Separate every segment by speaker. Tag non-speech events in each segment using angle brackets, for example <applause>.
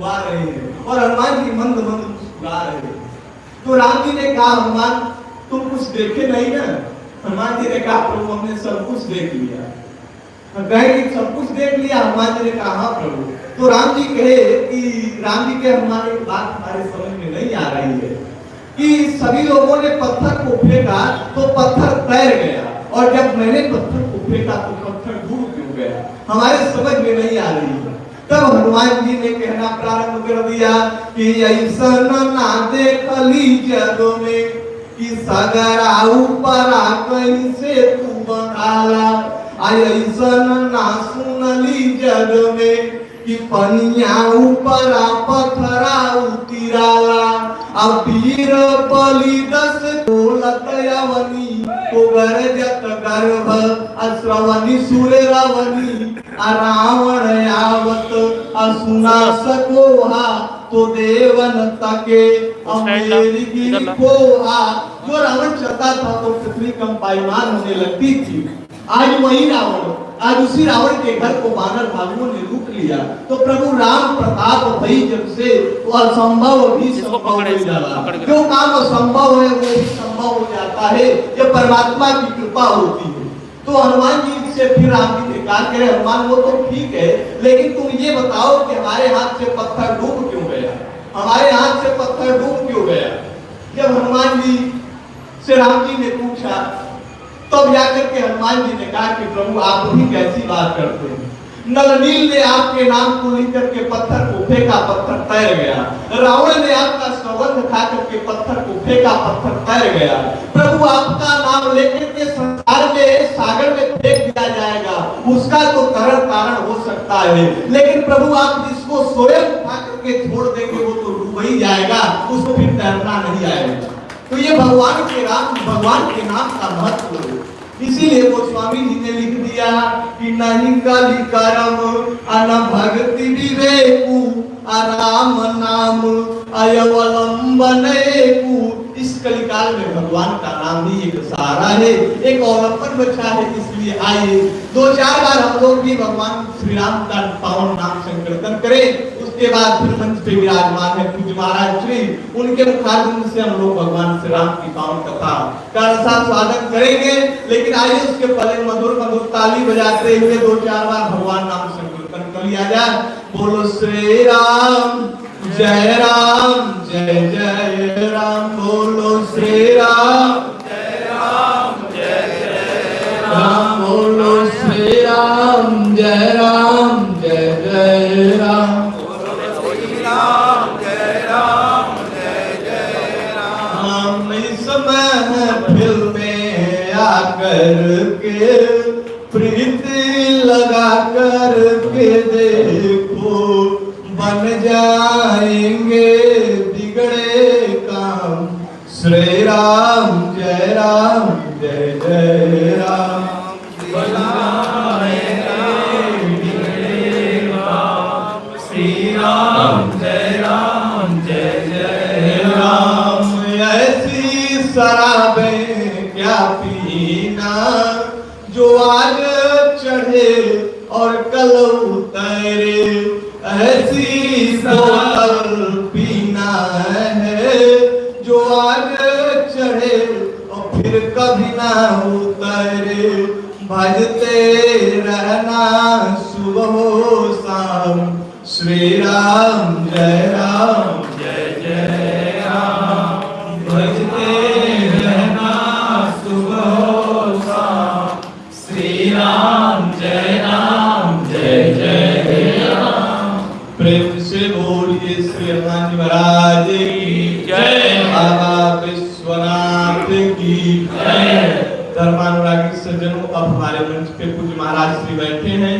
Speaker 1: छुआ रहे हैं और हनुमान जी मंद मंद मुस्कुरा रहे हैं। तो राम जी ने कहा, हनुमान, तुम कुछ देखे नहीं ना? हनुमान जी ने कहा, प्रभु, हमने सब कुछ देख लिया। कहे कि सब कुछ देख लिया? हनुमान जी ने कहा हाँ प्रभु। तो राम जी कहे कि, राम जी के हमारे बात हमारे समझ में नहीं आ रही है कि सभी लोगों ने पत्थर को फेंका तो पत्थर तैर गया और जब मैंने पत्थर को फेंका तो पत्थर दूर क्यों गया? हमारे समझ में नहीं आ रही है। तब हनुमान जी ने कहना प्रारंभ कर दिया कि ऐसा ना देखली जग में कि सगरा ऊपर कहीं से तू बनाला ऐसन ना सुनली जग में कि पनिया ऊपर पथरा उतिराला। अब वीर बलि दस बोलत यवनी को गरजत गर्भ अश्रवनी सुर रवनी। रावण आवत असुना सकोहा तो देवन तके। अमेरी गिरी कोहा। जो रावण चलता था तो पृथ्वी कम पाईमान होने लगती थी। आज वही रावण। आज उसी रावण के घर को बानर भालुओं ने लूट लिया। तो प्रभु राम प्रताप भई जब से वो असंभव भी संभव हो जाला जो काम असंभव है वो भी संभव हो जाता है। ये परमात्मा की कृपा होती है। तो हनुमान जी से फिर राम जी ने कहा करे हनुमान वो तो ठीक है लेकिन तुम ये बताओ कि हमारे हाथ से पत्थर डूब क्यों गया? हमारे हाथ से पत्थर डूब क्यों गया? जब हनुमान जी से राम जी ने पूछा तब जाकर के हनुमान जी ने कहा कि प्रभु, आप भी कैसी बात करते हैं? नलनील ने आपके नाम को लेकर के पत्थर को फेंका, पत्थर तैर गया। रावण ने आपका सौगंध खा करके पत्थर को फेंका, पत्थर तैर गया। प्रभु, आपका नाम लेकर के संसार में, सागर में फेंक दिया जाएगा। उसका तो कारण कारण हो सकता है। लेकिन प्रभु, आप जिसको स्वयं उठा करके छोड़ देंगे, वो तो डूब ही जाएगा। उसको फिर तैरना नहीं आएगा। तो ये भगवान के नाम भगवान के नाम का महत्व है। इसीलिए वो स्वामी जी ने लिख दिया, कि नहीं कली करम अन भक्ति विवेकु आराम नाम, अयवलंबन इस कलिकाल में भगवान का नाम ही एक सहारा है, एक अवलंबन बचा है, इसलिए आइए। दो चार बार हम लोग भी भगवान श्री राम का पावन नाम संकीर्तन करें। उसके बाद फिर मंच पे विराजमान है पूज्य महाराज श्री। उनके मुखारबिंद से हम लोग भगवान श्री राम की पावन कथा का साथ स्वागत करेंगे। लेकिन आइए उसके पहले मधुर मधुर ताली बजाते हुए दो चार बार भगवान नाम संकीर्तन कर लिया जाए। बोलो श्री राम, जय राम, जय जय राम। बोलो श्री राम राम। बोलो श्री राम, जय राम, जय जय राम। में आकर के प्रीति लगा कर के देखो, बन जाएँगे बिगड़े काम। श्री राम, जय राम। ना उतरे। भजते रहना सुबह शाम। श्री राम जय राम। सज्जनों अब हमारे मंच पे पूज्य महाराज श्री बैठे हैं।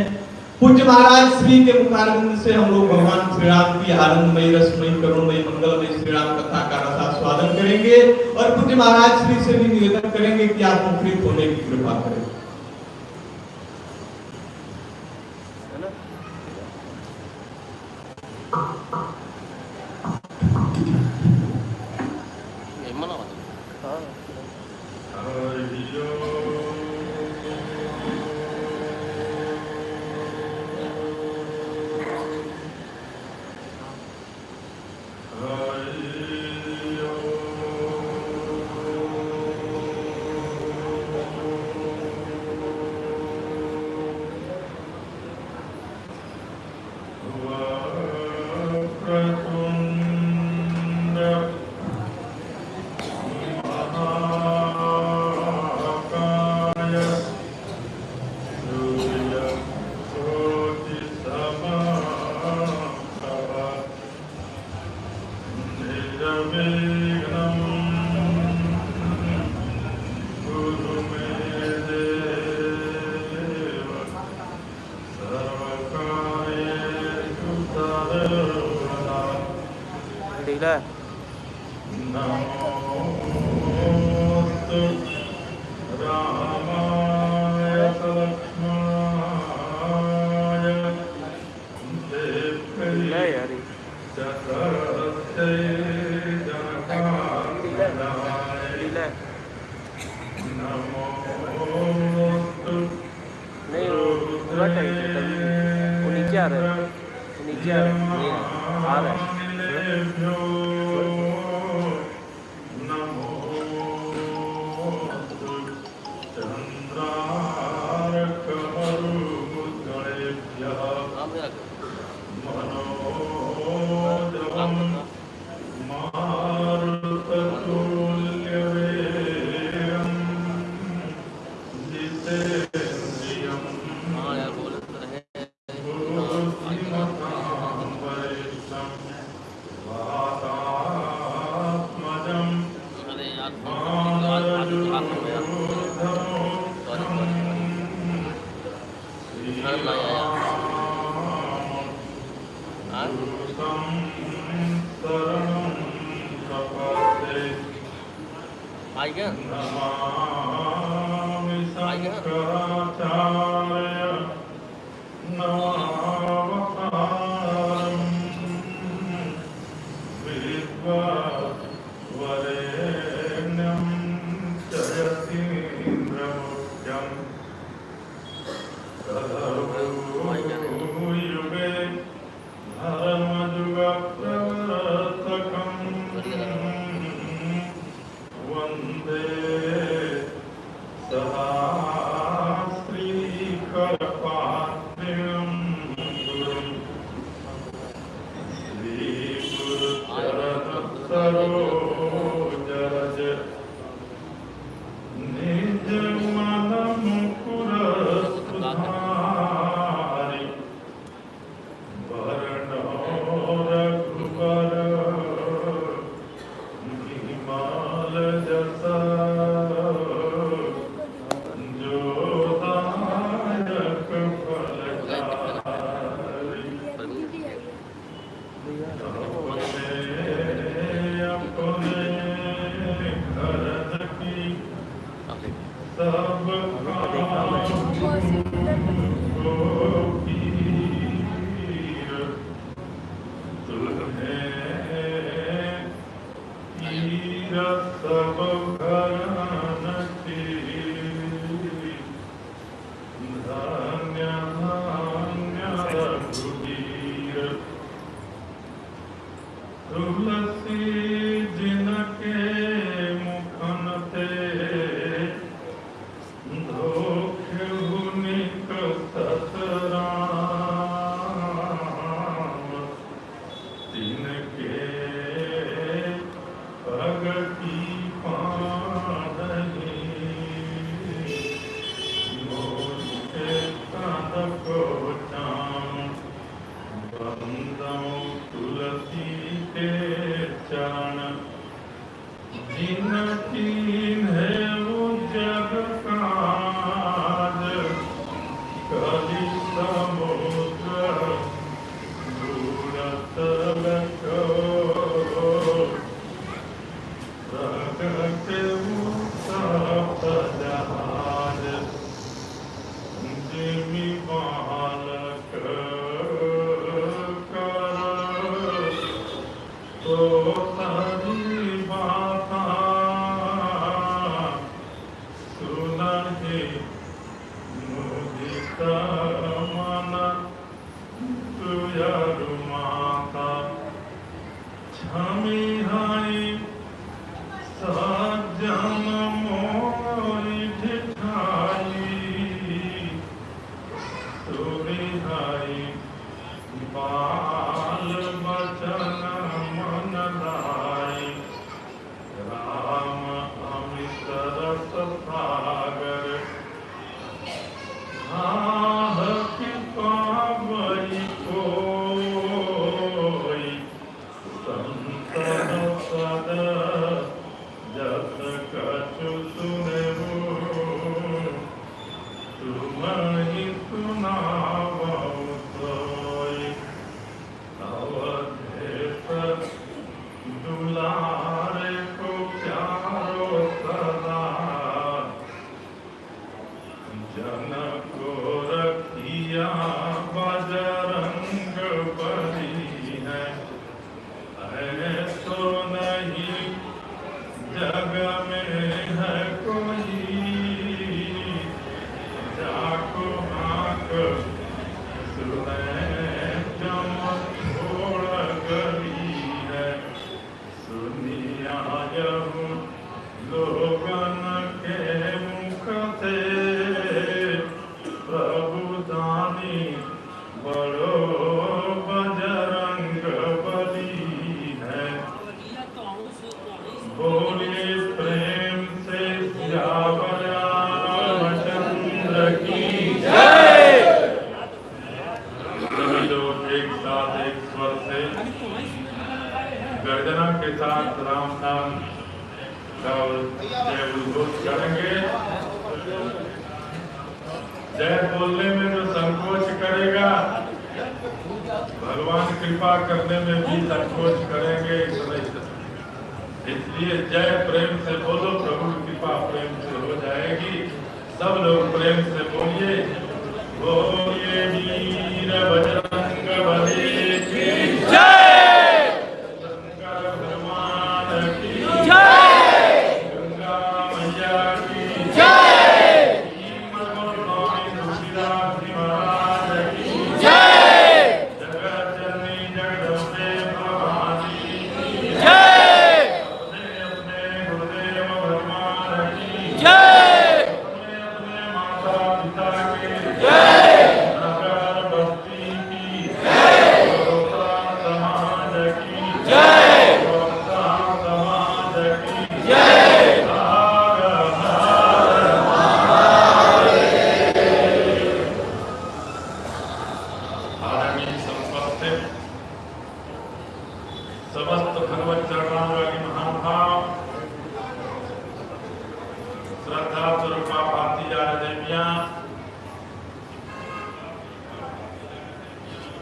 Speaker 1: पूज्य महाराज श्री के मुखारविंद से हम लोग भगवान श्री राम की आनंदमयी, रसमयी, करुणमयी, मंगलमयी श्री राम कथा का रसास्वादन करेंगे और पूज्य महाराज श्री से भी निवेदन करेंगे कि आप मुखरित होने की कृपा करें।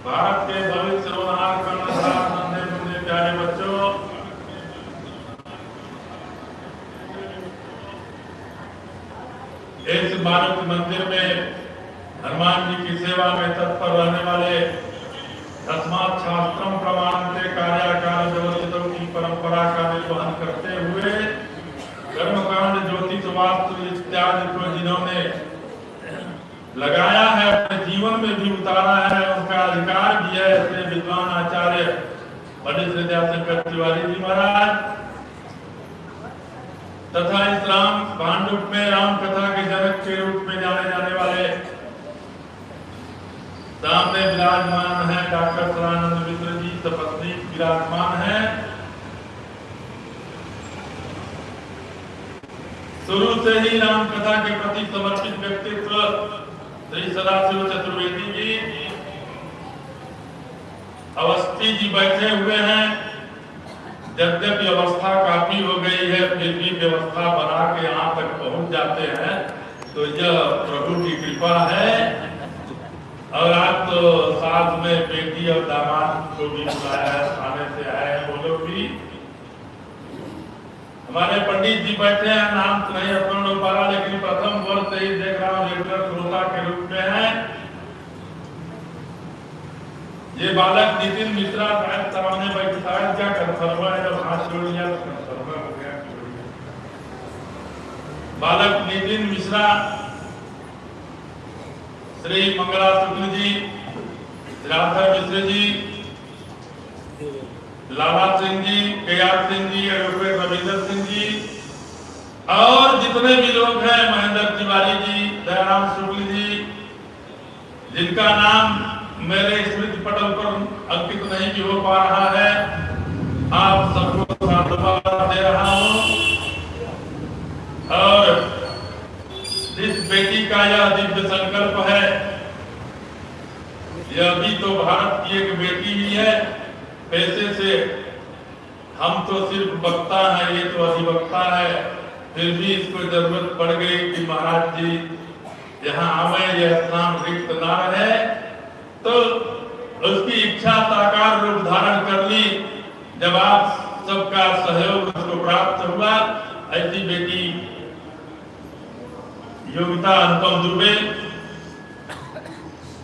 Speaker 2: भारत के भविष्य रोनहार कर्णधार मुन्ने प्यारे बच्चों। इस मारुति मंदिर में हनुमान जी की सेवा में तत्पर रहने वाले तस्मात शास्त्रम प्रमाणते कार्याकार व्यवस्थितों की परंपरा का निर्वहन करते हुए कर्मकांड, ज्योतिष, वास्तु इत्यादि को जिन्होंने लगाया है, अपने जीवन में भी उतारा है उनका अधिकार भी है ऐसे विद्वान आचार्य पंडित विद्याशंकर तिवारी जी महाराज। तथा इस राम भांडुप में, राम कथा के जनक के रूप में जाने जाने वाले सामने विराजमान है, डॉक्टर सदानंद मिश्र जी सपत्नी विराजमान है। शुरू से ही राम कथा के प्रति समर्पित व्यक्तित्व श्री चतुर्वेदी जी, अवस्थी जी बैठे हुए हैं। यद्यपि अवस्था काफ़ी हो गई है, फिर भी व्यवस्था बना के यहाँ तक पहुँच जाते हैं। तो यह प्रभु की कृपा है। और आप तो साथ में बेटी और दामाद को भी बुलाया, थाने से आए वो लोग भी। हमारे पंडित जी बैठे हैं, नाम तो नहीं अपने लोग। पारा लेकिन प्रथम वर्ष से ही देख रहा हूँ रेगुलर श्रोता के रूप में है। ये बालक नितिन मिश्रा शायद सामने बैठे शायद क्या कर फरवा है? जब हाथ जोड़ लिया तो फरवा हो गया बालक Nitin Mishra, Shri Mangla Shukla ji, Radha Mishra ji Lala Singh ji K R Singh ji advocate Ravinder Singh ji, और जितने भी लोग हैं, महेंद्र तिवारी जी, दयाराम शुक्ल जी, जिनका नाम मेरे स्मृति पटल पर अंकित नहीं भी हो पा रहा है, आप सबको साधुवाद दे रहा हूँ। और जिस बेटी का यह दिव्य संकल्प है, यह भी तो भारत की एक बेटी ही है। पैसे से हम तो सिर्फ़ वक्ता हैं, ये तो अधिवक्ता है। फिर भी इसको ज़रूरत पड़ गई कि महाराज जी, यहाँ आवे, यह स्थान रिक्त ना रहे। तो उसकी इच्छा साकार रूप धारण कर ली। जब आप सबका सहयोग उसको प्राप्त हुआ, ऐसी बेटी योगिता अनुपम दुबे,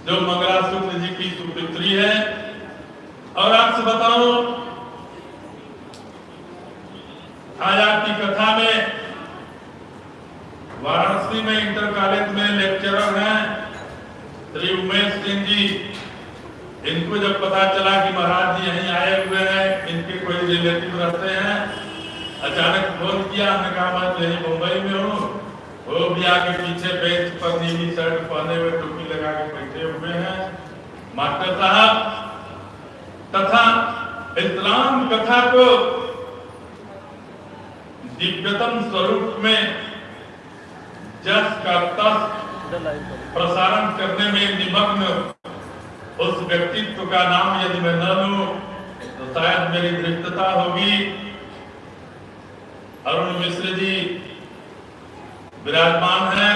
Speaker 2: जो मंगला शुक्ल जी की सुपुत्री है और आपसे बताऊँ, आज आपकी कथा में वाराणसी में इंटर कॉलेज में लेक्चरर हैं श्री उमेश सिंह जी। इनको जब पता चला कि महाराज जी यहीं आए हुए हैं, इनके कोई रिलेटिव रहते हैं, अचानक फ़ोन किया, हमने कहा, मैं तो यहीं मुंबई में हूँ। वो भी आके पीछे बेंच पर नीली शर्ट पहने हुए टोपी लगा के बैठे हुए हैं। मास्टर साहब तथा इस्लाम कथा को दिव्यतम स्वरूप में जस का तस प्रसारण करने में निमग्न उस व्यक्तित्व का नाम यदि मैं न लूँ तो शायद मेरी दृष्टता होगी। अरुण मिश्र जी विराजमान हैं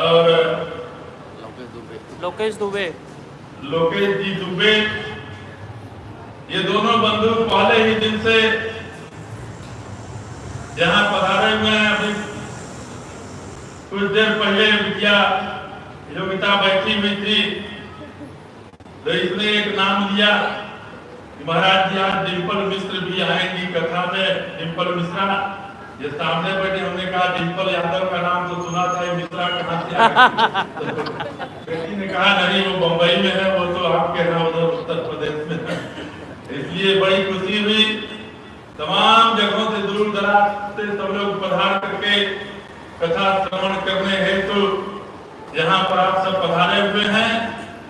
Speaker 2: और
Speaker 3: लोकेश दुबे।
Speaker 2: लोकेश जी दुबे ये दोनों बंधु पहले ही दिन से यहाँ पधारे हुए हैं। अभी कुछ देर पहले विद्या योग्यता बैठी हुई थी तो इसने एक नाम लिया। महाराज जी, आज डिम्पल मिश्र भी आएँगी कथा में। डिम्पल मिश्रा, ये सामने बैठे, हमने कहा डिम्पल यादव का नाम तो सुना था, ये मिश्रा कहाँ तो बेटी ने कहा, नहीं, वो बम्बई में है, वो तो आपके यहाँ उधर उत्तर प्रदेश में इसलिए बड़ी खुशी हुई। तमाम जगहों से दूर दराज से सब लोग पधार करके कथा श्रवण करने हेतु यहाँ पर आप सब पधारे हुए हैं।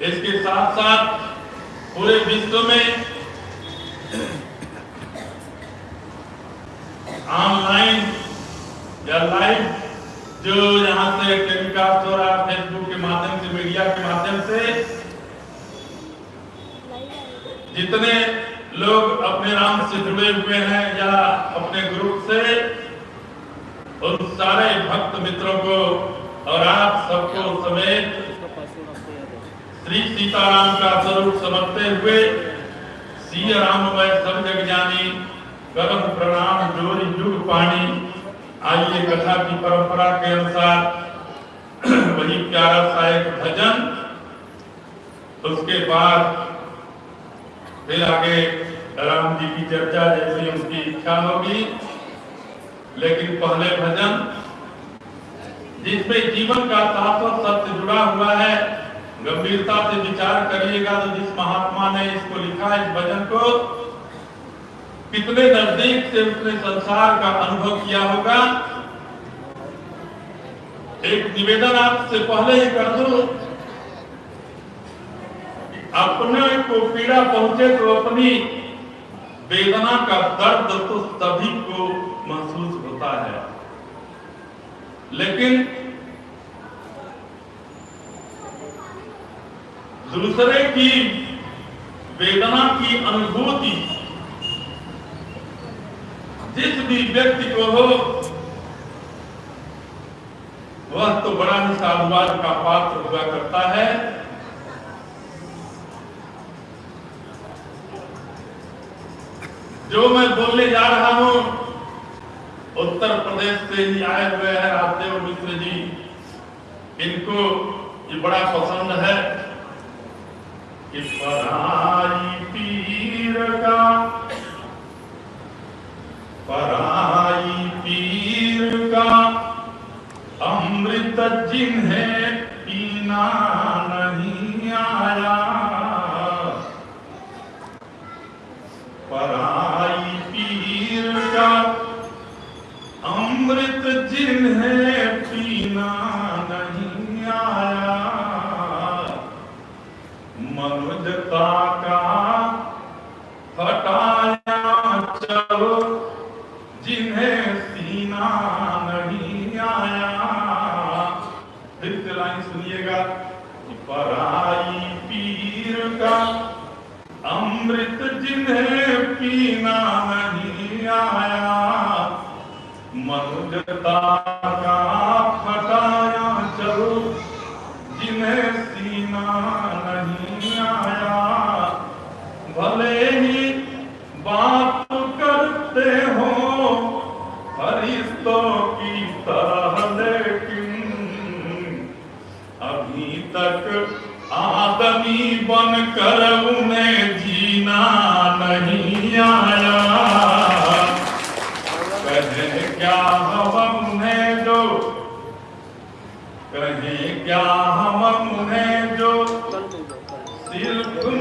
Speaker 2: इसके साथ साथ पूरे विश्व में ऑनलाइन या लाइव जो यहाँ से टेलीकास्ट हो रहा फेसबुक के माध्यम से मीडिया के माध्यम से, जितने लोग अपने राम से जुड़े हुए हैं या अपने ग्रुप से उन सारे भक्त मित्रों को और आप सबको समेत श्री सीताराम का स्वरूप समझते हुए सिया राममय सब जग जानी करम प्रणाम, जोरी युग पानी आइए कथा की परंपरा के अनुसार <clears throat> वही प्यारा सा एक भजन, उसके बाद फिर आगे राम जी की चर्चा जैसी उनकी इच्छा होगी। लेकिन पहले भजन, जिसमें जीवन का शाश्वत सत्य जुड़ा हुआ है, गंभीरता से विचार करिएगा तो जिस महात्मा ने इसको लिखा इस भजन को, कितने नज़दीक से उसने संसार का अनुभव किया होगा। एक निवेदन आपसे पहले ही कर दूँ अपने को पीड़ा पहुँचे तो अपनी वेदना का दर्द तो सभी को महसूस होता है। लेकिन दूसरे की वेदना की अनुभूति, जिस भी व्यक्ति को हो, वह तो बड़ा ही साधुवाद का पात्र हुआ करता है। जो मैं बोलने जा रहा हूँ, उत्तर प्रदेश से ही आए हुए हैं राजदेव मिश्र जी। इनको ये बड़ा पसंद है कि पराई पीर का, पराई पीर का अमृत जिन्हें पीना नहीं आया पराई पीर का अमृत जिन्हें पीना नहीं आया मनुजता का हटाया चलो जिन्हें सीना नहीं आया फिर से लाइन सुनिएगा कि पराई पीर का अमृत जिन्हें पीना नहीं आया फटाया चलो जिन्हें सीना नहीं आया, भले ही बात करते हो अभी तक आदमी बनकर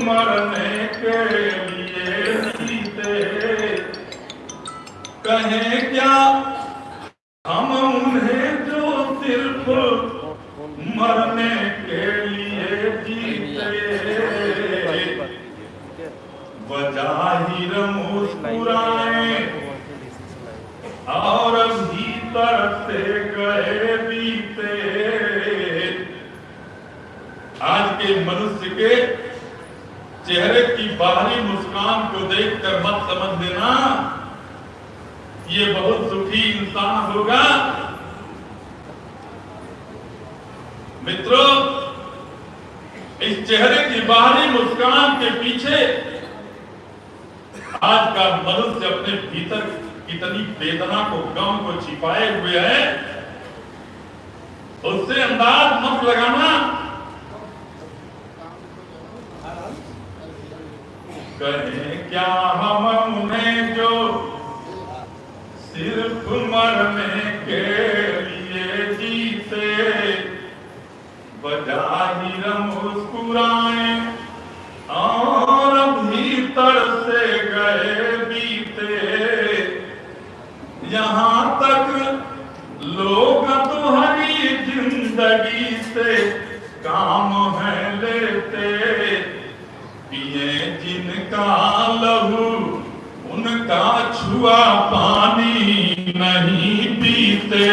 Speaker 2: मरने के लिए जीते कहे क्या बाहरी मुस्कान के पीछे। आज का मनुष्य अपने भीतर कितनी वेदना को, गम को छिपाए हुए है, उससे अंदाज मत लगाना। कहें, क्या हम उन्हें जो सिर्फ़ मरने के लिए जीते, बजा ही रम मुस्कुराए कहा लहू, उनका छुआ पानी नहीं पीते।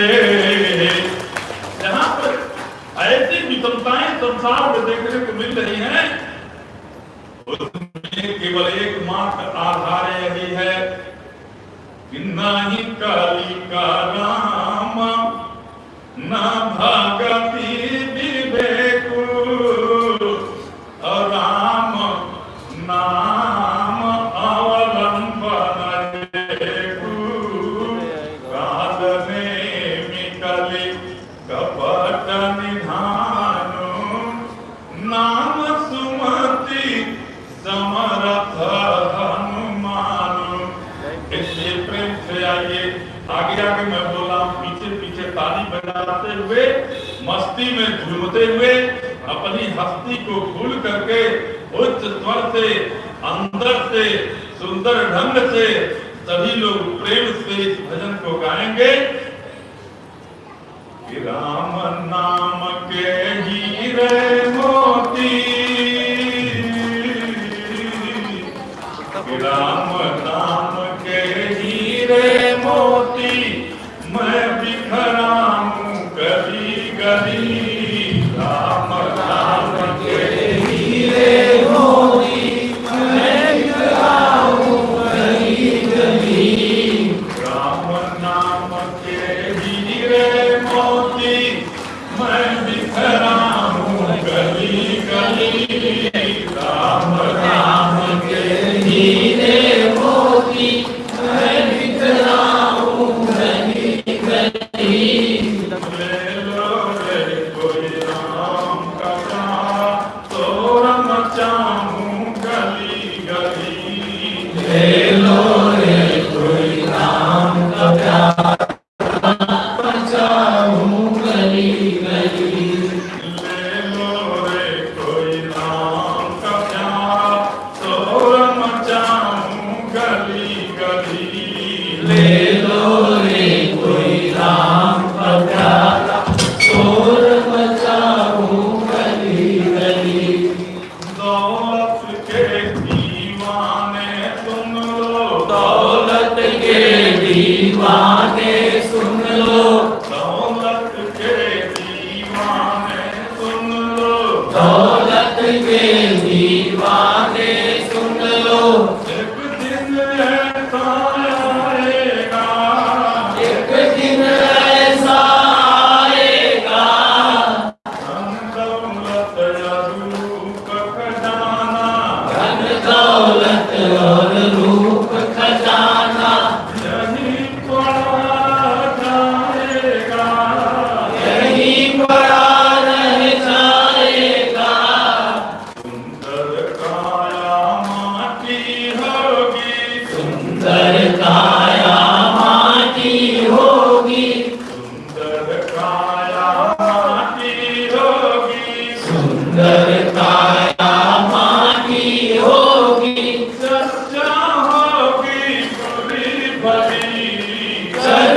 Speaker 2: यहाँ पर ऐसी विषमताएँ संसार में देखने को मिल रही हैं। उसमें केवल एक मात्र आधार यही है कि ना ही काली का राम, ना हुए, मस्ती में झूमते हुए, अपनी हस्ती को खुल करके उच्च स्वर से, अंदर से, सुंदर ढंग से सभी लोग प्रेम से इस भजन को गाएँगे। Sri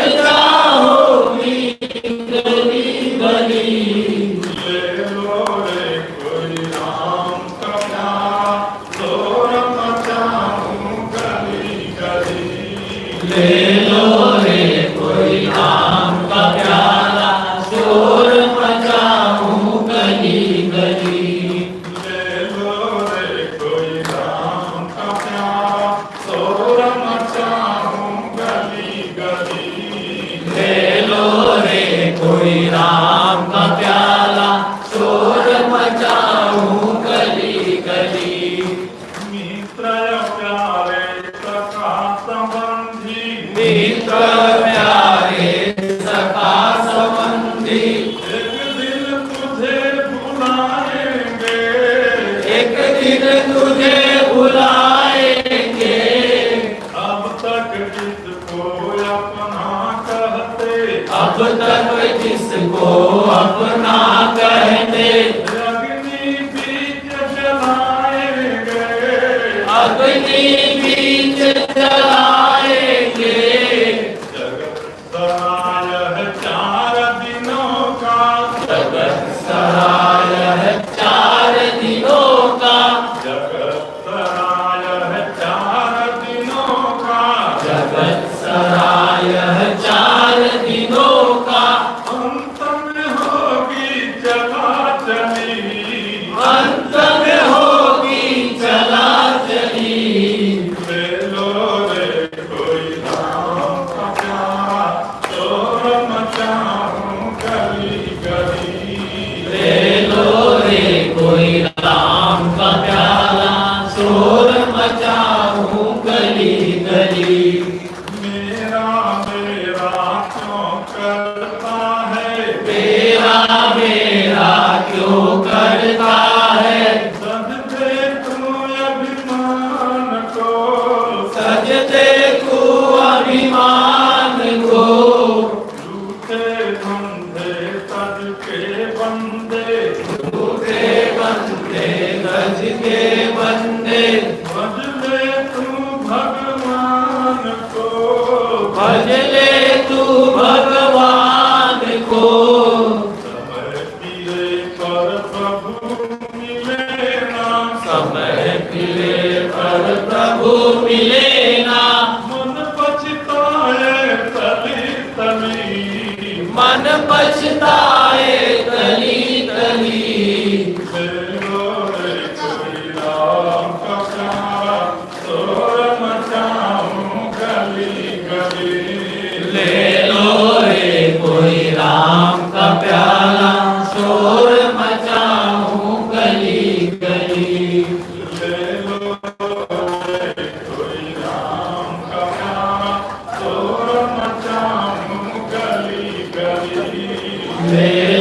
Speaker 2: गली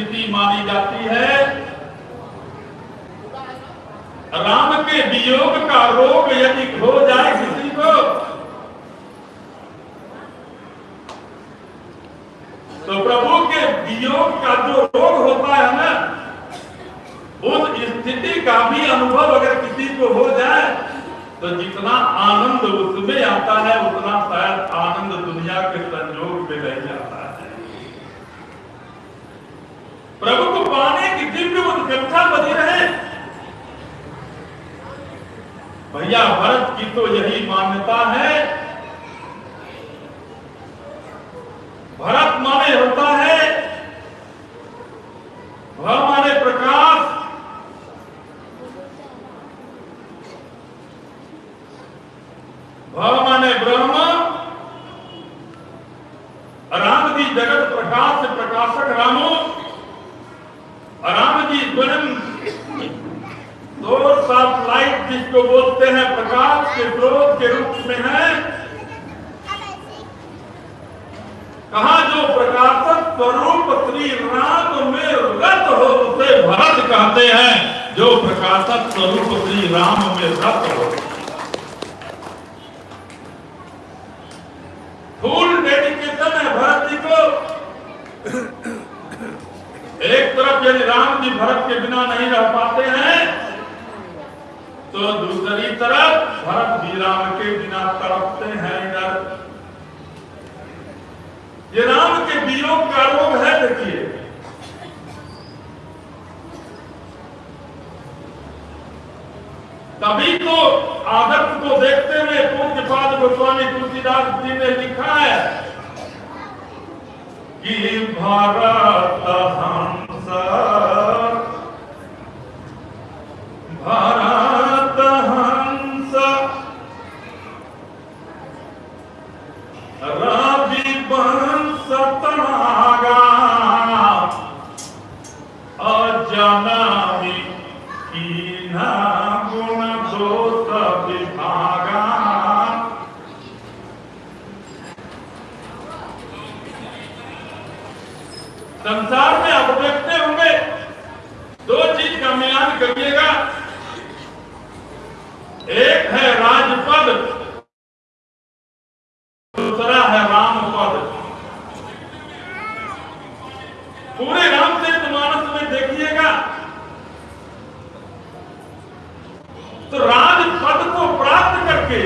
Speaker 2: स्थिति मानी जाती है। राम के वियोग का रोग यदि हो जाए किसी को तो प्रभु के वियोग का जो रोग होता है ना, उस स्थिति का भी अनुभव अगर किसी को हो जाए तो जितना आनंद उसमें आता है, उतना शायद आनंद दुनिया के संयोग में नहीं आता है प्रभु को पाने की दिव्य उत्कंठा बनी रहे। भैया, भरत की तो यही मान्यता है। भरत माने होता है भ माने प्रकाश। भ माने ब्रह्म। राम जी जगत प्रकाश प्रकाशक रामो। राम जी स्वयं ऑफ़ लाइट जिसको बोलते हैं प्रकाश के स्रोत के रूप में है। कहा जो प्रकाशक स्वरूप श्री राम में रत हो, उसे भरत कहते हैं। जो प्रकाशक स्वरूप श्री राम में रत हो। फुल डेडिकेशन है भरत जी को। एक तरफ़ यदि राम जी भरत के बिना नहीं रह पाते हैं तो दूसरी तरफ़ भरत भी राम के बिना तड़पते हैं इधर। ये राम के वियोग का रोग है, देखिए। तभी तो आदर्श को देखते हुए पूज्य पाद गोस्वामी तुलसीदास जी ने लिखा है कि भारत हंस भारत हंस रवि वंश तनागा अजनमी कीना गुण दोष विभागा संसार में आप देखते होंगे दो चीज़ का मिलान करिएगा। एक है राजपद, दूसरा है राम पद पूरे रामचरित मानस में देखिएगा। तो राजपद को प्राप्त करके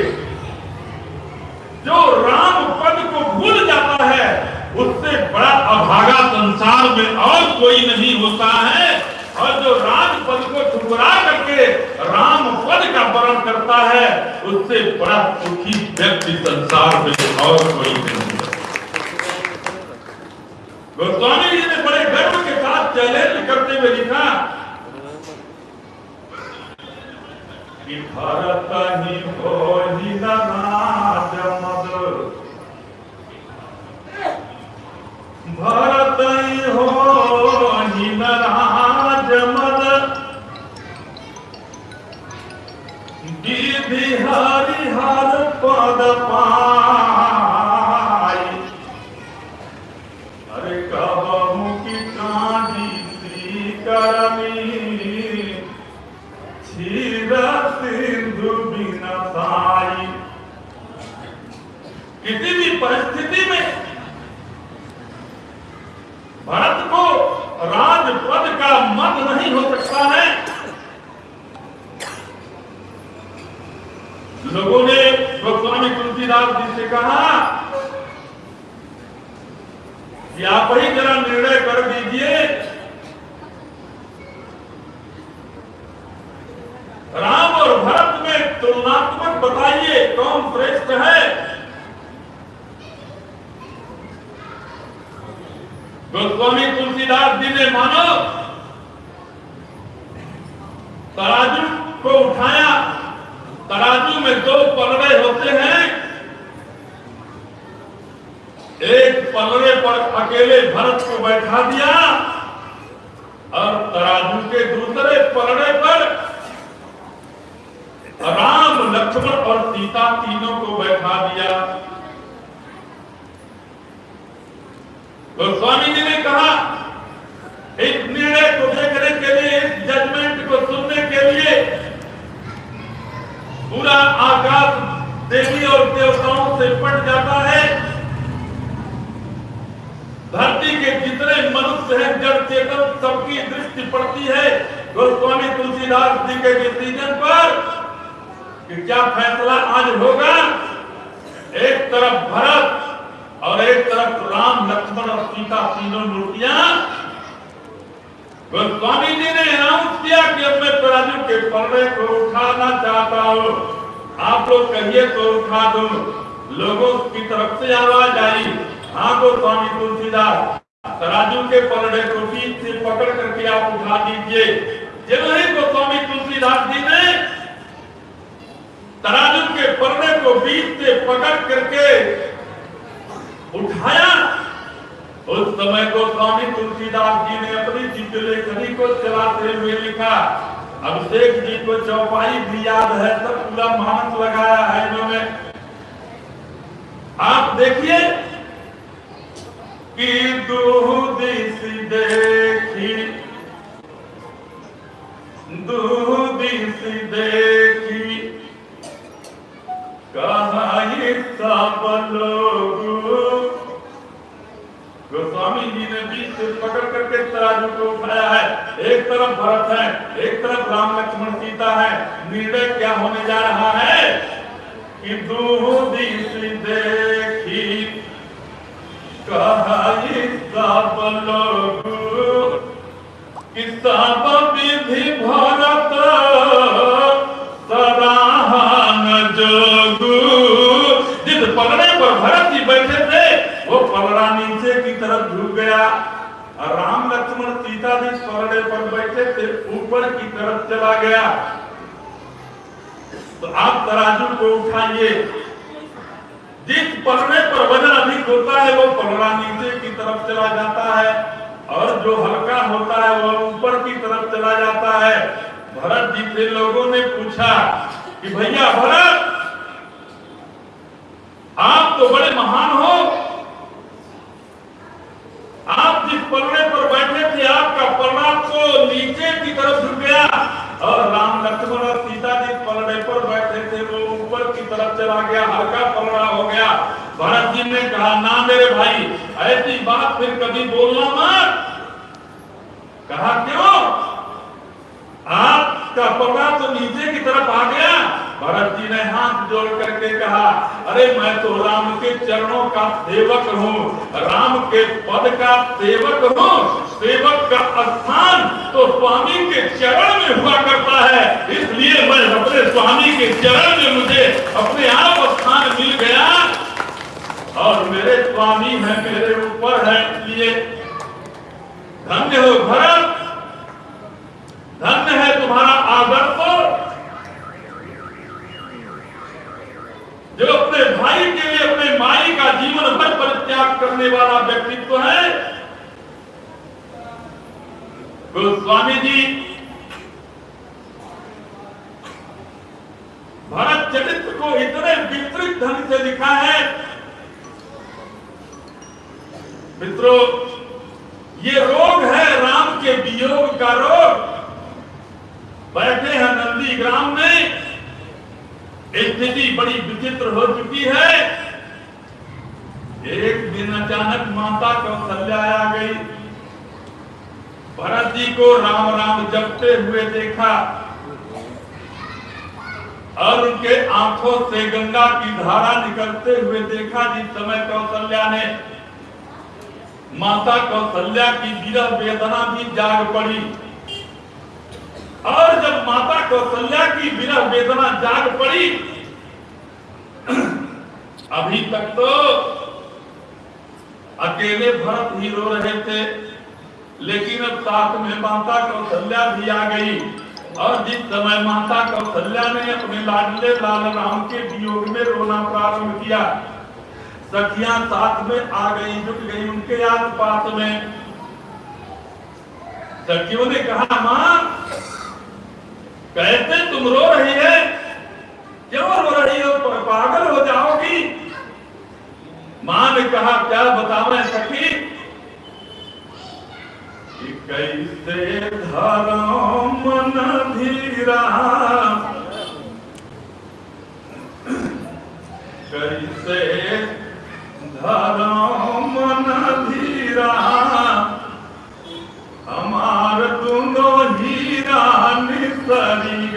Speaker 2: जो राम पद को भूल जाता है, उससे बड़ा अभागा संसार में और कोई नहीं होता है। और जो राज पद को ठुकरा करके राम पद का वर्ण करता है, उससे बड़ा सुखी व्यक्ति संसार में और कोई नहीं गोस्वामी जी ने बड़े गर्व के साथ चैलेंज करते हुए लिखा, कि भरत ही हो कहा कि आप ही जरा निर्णय कर दीजिए। राम और भरत में तुलनात्मक बताइए, कौन श्रेष्ठ है? गोस्वामी तुलसीदास जी ने मानो, तराजू को उठाया। तराजू में दो पलड़े होते हैं। एक पलड़े पर अकेले भरत को बैठा दिया और तराजू के दूसरे पलड़े पर राम, लक्ष्मण और सीता तीनों को बैठा दिया। गोस्वामी जी ने कहा, इस निर्णय को देखने के लिए, इस जजमेंट को सुनने के लिए पूरा आकाश देवी और देवताओं से पट जाता है। धरती के जितने मनुष्य हैं, जड़ चेतन, सबकी दृष्टि पड़ती है। गोस्वामी तुलसीदास जी के डिसीज़न पर कि क्या फैसला आज होगा? एक तरफ़ भरत और एक तरफ़ राम, लक्ष्मण और सीता तीनों मूर्तियाँ। गोस्वामी जी ने अनाउंस किया कि अब मैं तराजू के पलड़े को उठाना चाहता हूँ। आप लोग कहिए तो उठा दो। लोगों की तरफ़ से आवाज़ आई। हाँ गोस्वामी तुलसीदास, तराजू के पलड़े को बीच से पकड़ करके आप उठा दीजिए। जब ही गोस्वामी तुलसीदास जी ने तराजू के पलड़े को बीच से पकड़ करके उठाया। उस समय को स्वामी तुलसीदास जी ने अपनी चित्रलेखनी को चलाते हुए लिखा, अभिषेक जी को चौपाई भी याद है सब पूरा मानस लगाया है इन्होंने। आप देखिए कि दूधिस देखी। दूधिस देखी। कहा सब लोग। गोस्वामी जी ने बीच से पकड़ करके तराजू को उठाया है। एक तरफ़ भरत है, एक तरफ़ राम लक्ष्मण सीता है। निर्णय क्या होने जा रहा है? कि दूधिस देखी। कहा भरत जी बैठे थे, वो पलड़ा नीचे की तरफ़ झुक गया। राम लक्ष्मण सीता जी पलड़े पर बैठे थे, ऊपर की तरफ़ चला गया। तो आप तराजू को उठाइए। जिस पलड़े पर वज़न अधिक होता है, वो पलड़ा नीचे की तरफ़ चला जाता है और जो हल्का होता है, वो ऊपर की तरफ़ चला जाता है। भरत जी से लोगों ने पूछा कि भैया भरत, आप तो बड़े महान हो। आप जिस पलड़े पर बैठे थे, आपका पलड़ा तो नीचे की तरफ़ झुक गया और राम लक्ष्मण और सीता जी पलड़े पर बैठे थे, वो ऊपर की तरफ़ चला गया हल्का पलड़ा हो गया। भरत जी ने कहा, ना मेरे भाई, ऐसी बात फिर कभी बोलना मत। कहा, क्यों? आपका पलड़ा तो नीचे की तरफ़ आ गया। भरत जी ने हाथ जोड़ करके कहा, अरे, मैं तो राम के चरणों का सेवक हूँ। राम के पद का सेवक हूँ। सेवक का स्थान तो स्वामी के चरण में हुआ करता है। इसलिए मैं अपने स्वामी के चरण में मुझे अपने आप स्थान मिल गया। और मेरे स्वामी है, मेरे ऊपर है। इसलिए धन्य हो, भरत। धन्य है तुम्हारा आदर्श जो अपने भाई के लिए, अपने माई का जीवन भर परित्याग करने वाला व्यक्तित्व है गोस्वामी जी, भरत चरित्र को इतने विस्तृत ढंग से लिखा है। मित्रों, ये रोग है राम के वियोग का रोग। बैठे हैं नंदी ग्राम में। स्थिति बड़ी विचित्र हो चुकी है। एक दिन अचानक माता कौशल्या आ गई। भरत जी को राम राम जपते हुए देखा और उनके आँखों से गंगा की धारा निकलते हुए देखा। जिस समय कौशल्या ने माता कौशल्या की विरह वेदना भी जाग पड़ी। और जब माता कौशल्या की विरह वेदना जाग पड़ी, अभी तक तो अकेले भरत ही रो रहे थे, लेकिन अब साथ में माता कौशल्या भी आ गई। और जिस समय माता कौशल्या ने अपने लाडले लाल राम के वियोग में रोना प्रारंभ किया, सखियाँ साथ में आ गई जुट गई उनके आस पास में। सखियों ने कहा, माँ कैसे तुम रो रही है। क्यों रो रही हो? पागल हो जाओगी। माँ ने कहा, क्या बताओ सखी? कैसे धरो मन धीरा कैसे धरम मन धीरा हमार दोनों हीरा निसरी गए कैसे धरम मन धीरा गाओ तो सब लोग प्रेम से गाओ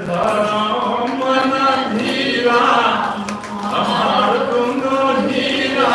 Speaker 2: धरम धीरा हमार तुम हीरा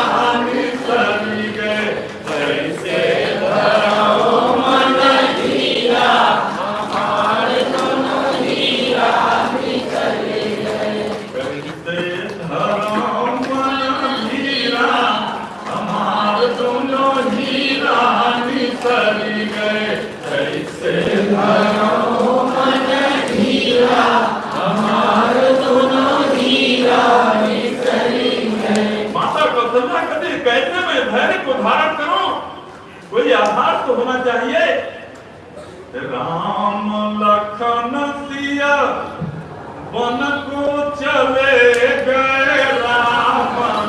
Speaker 2: मैं धैर्य को धारण करो। कोई आधार तो होना चाहिए। राम लखन सिया, वन को चले गए राम।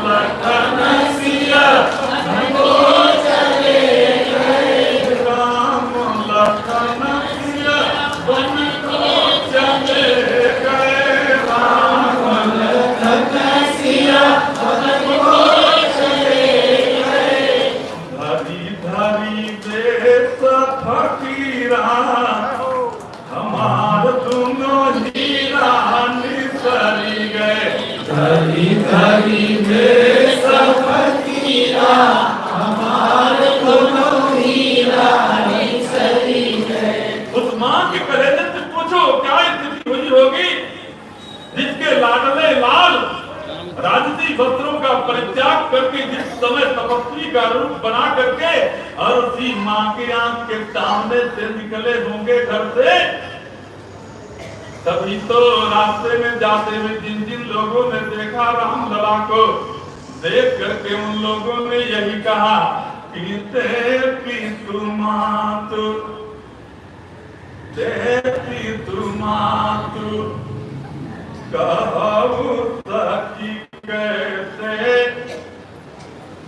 Speaker 2: करके जिस समय तपस्वी का रूप बना करके उसी माँ की आँख के सामने से निकले होंगे घर से। तभी तो रास्ते में जाते हुए जिन जिन लोगों ने देखा राम लला को, देख करके उन लोगों ने यही कहा कि देवी तुमातु देवी तुमातु कहु सखी कैसे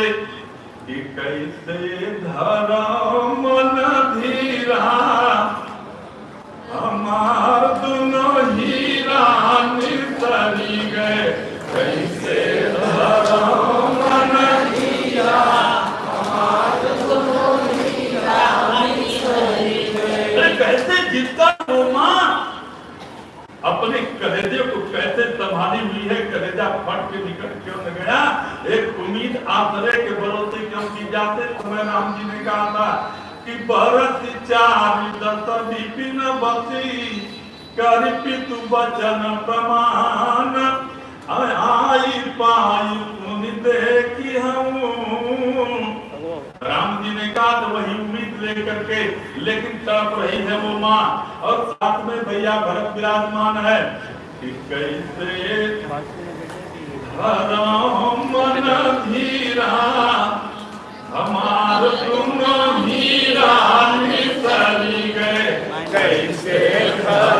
Speaker 2: कैसे धरम मन धीरा हमार दोनों हीरा निसरी गए कैसे धरम मन धीरा अरे कैसे माँ अपने कलेजे को कैसे संभाली हुई है कलेजा फट के निकल क्यों न गया। एक उम्मीद आसरे के क्यों की जाते समय राम जी ने कहा था कि भरत चारि दस विपिन बसी करि पितु वचन प्रमाण। आई पाई पुनि देखी हूँ राम जी ने कहा तो वही उम्मीद लेकर के, लेकिन तड़प रही है वो माँ और साथ में भैया भरत विराजमान है। कि कैसे धरम मन हमार तुम हीरा निसरी गए कैसे धरम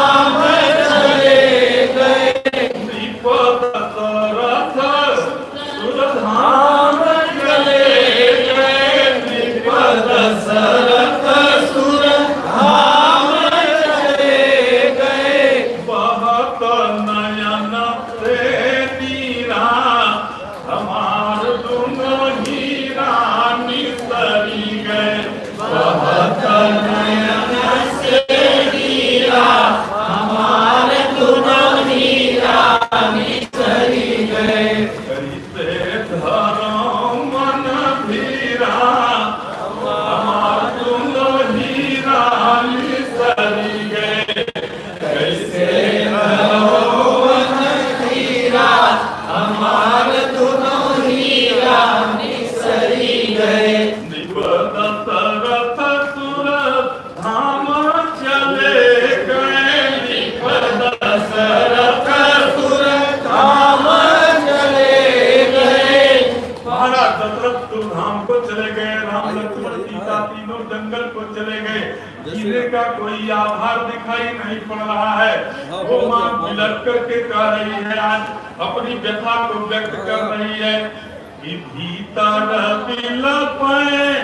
Speaker 2: जंगल को चले गए। हीरे का कोई आधार दिखाई नहीं पड़ रहा है। वो माँ बिलक करके कह रही है आज अपनी व्यथा को व्यक्त कर रही है। कि भीतर बिलप
Speaker 4: रहे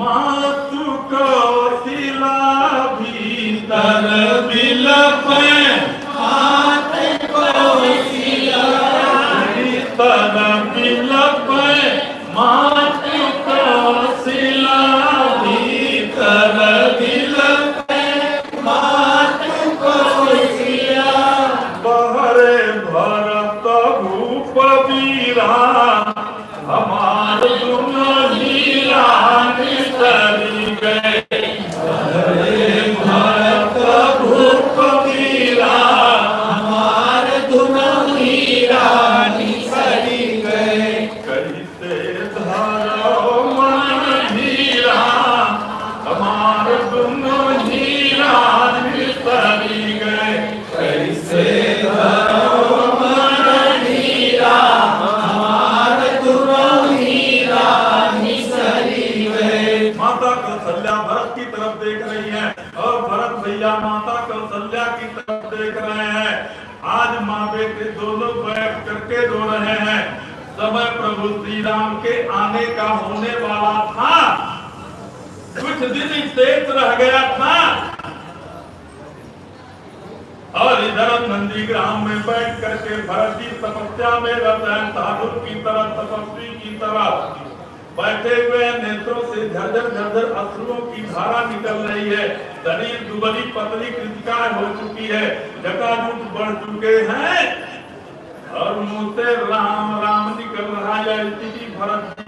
Speaker 4: हो,
Speaker 2: कौशिला भीतर बिलप भीतर रह गया था। और इधर नंदी ग्राम में बैठ करके भरत जी तपस्या में रत हैं साधु की तरह, तपस्वी की तरह। बैठे हुए नेत्रों से झरझर झरझर अश्रुओं की धारा निकल रही है। शरीर दुबली, पतली कृतिकाएँ हो चुकी है। जटाजूट बढ़ चुके हैं। और मुँह से राम राम निकल रहा है भरत की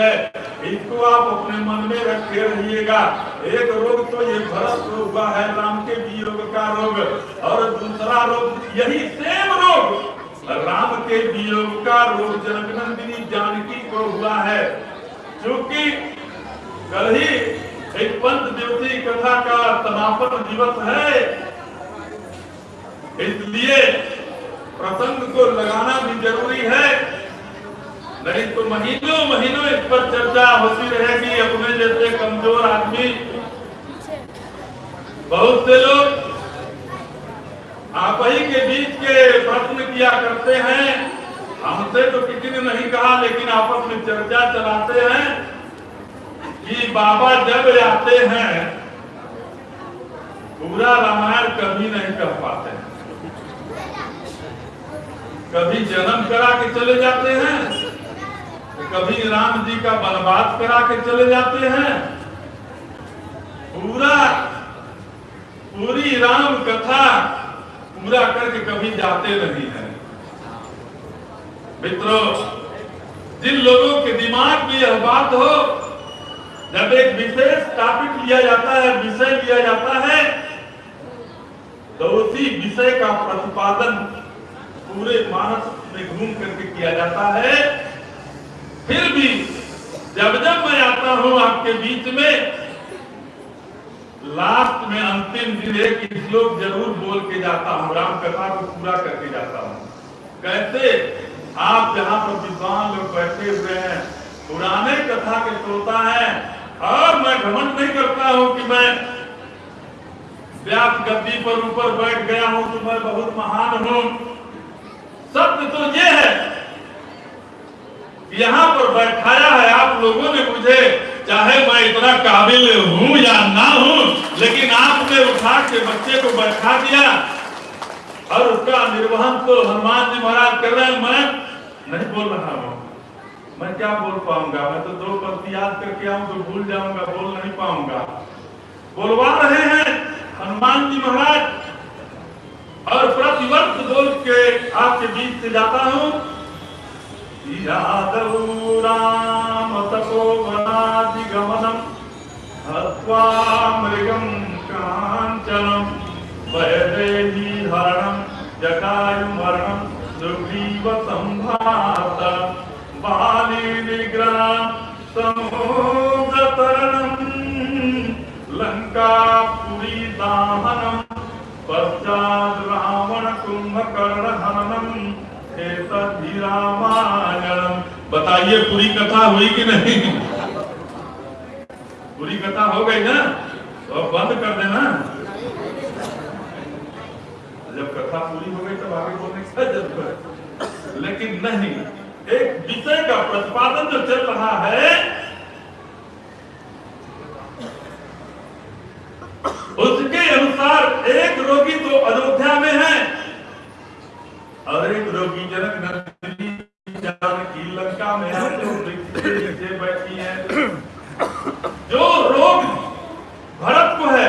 Speaker 2: है। इसको आप अपने मन में रखे रहिएगा। एक रोग तो ये भरत को हुआ है राम के भी रोग का रोग। और दूसरा रोग, यही सेम रोग। राम के वियोग का रोग जनकनंदिनी जानकी को हुआ है। क्योंकि कल ही एक पंच दिवसीय कथा का समापन दिवस है। इसलिए प्रसंग को लगाना भी ज़रूरी है। नहीं तो महीनों महीनों इस पर चर्चा होती रहेगी। अपने जैसे कमज़ोर आदमी। बहुत से लोग आप ही के बीच के प्रश्न किया करते हैं। हमसे तो किसी ने नहीं कहा, लेकिन आपस में चर्चा चलाते हैं कि बाबा जब आते हैं, पूरा रामायण कभी नहीं कर पाते। कभी जन्म करा के चले जाते हैं। कभी राम जी का वनवास करा के चले जाते हैं। पूरा, पूरी राम कथा पूरा करके कभी जाते नहीं है। मित्रों, जिन लोगों के दिमाग में यह बात हो, जब एक विशेष टॉपिक लिया जाता है, विषय लिया जाता है तो उसी विषय का प्रतिपादन पूरे मानस में घूम करके किया जाता है। फिर भी जब जब मैं आता हूँ आपके बीच में, लास्ट में अंतिम दिन एक श्लोक ज़रूर बोल के जाता हूँ राम कथा को पूरा करके जाता हूँ। कैसे आप जहाँ पर विद्वान लोग बैठे हुए हैं, पुराने कथा के श्रोता है, और मैं घमंड नहीं करता हूँ कि मैं व्यास गद्दी पर ऊपर बैठ गया हूँ तो मैं बहुत महान हूँ। सत्य तो ये है यहाँ पर बैठाया है आप लोगों ने मुझे, चाहे मैं इतना काबिल हूँ या ना हूँ, लेकिन आपने उठा के बच्चे को बैठा दिया। और उसका निर्वहन तो हनुमान जी महाराज कर रहे हैं। मैं नहीं बोल रहा हूँ। मैं क्या बोल पाऊँगा? मैं तो दो पंक्ति याद करके आऊँ तो भूल जाऊँगा, बोल नहीं पाऊँगा। बोलवा रहे हैं हनुमान जी महाराज। और प्रतिवर्ष बोल के आपके बीच से जाता हूँ। यादव राम तपोवनादिगमनम् हत्वा मृगं काञ्चनं वयदेही हरणं जटायुमरणं सुग्रीवसम्भात बालिनिग्रहं समुद्रतरणं लङ्कापुरीदाहनं पश्चात् रावणकुम्भकर्णहननम् एतद्धि रामायणम बताइए, पूरी कथा हुई कि नहीं? पूरी कथा हो गई ना? तो अब बंद कर देना। जब कथा पूरी हो गई, तब आगे बोलने की ज़रूरत लेकिन नहीं, एक विषय का प्रतिपादन जो चल रहा है, उसके अनुसार एक रोगी तो अयोध्या में है। और रोगी जनक नंदिनी जानकी लंका में वृक्ष के बैठी है। जो रोग भरत को है,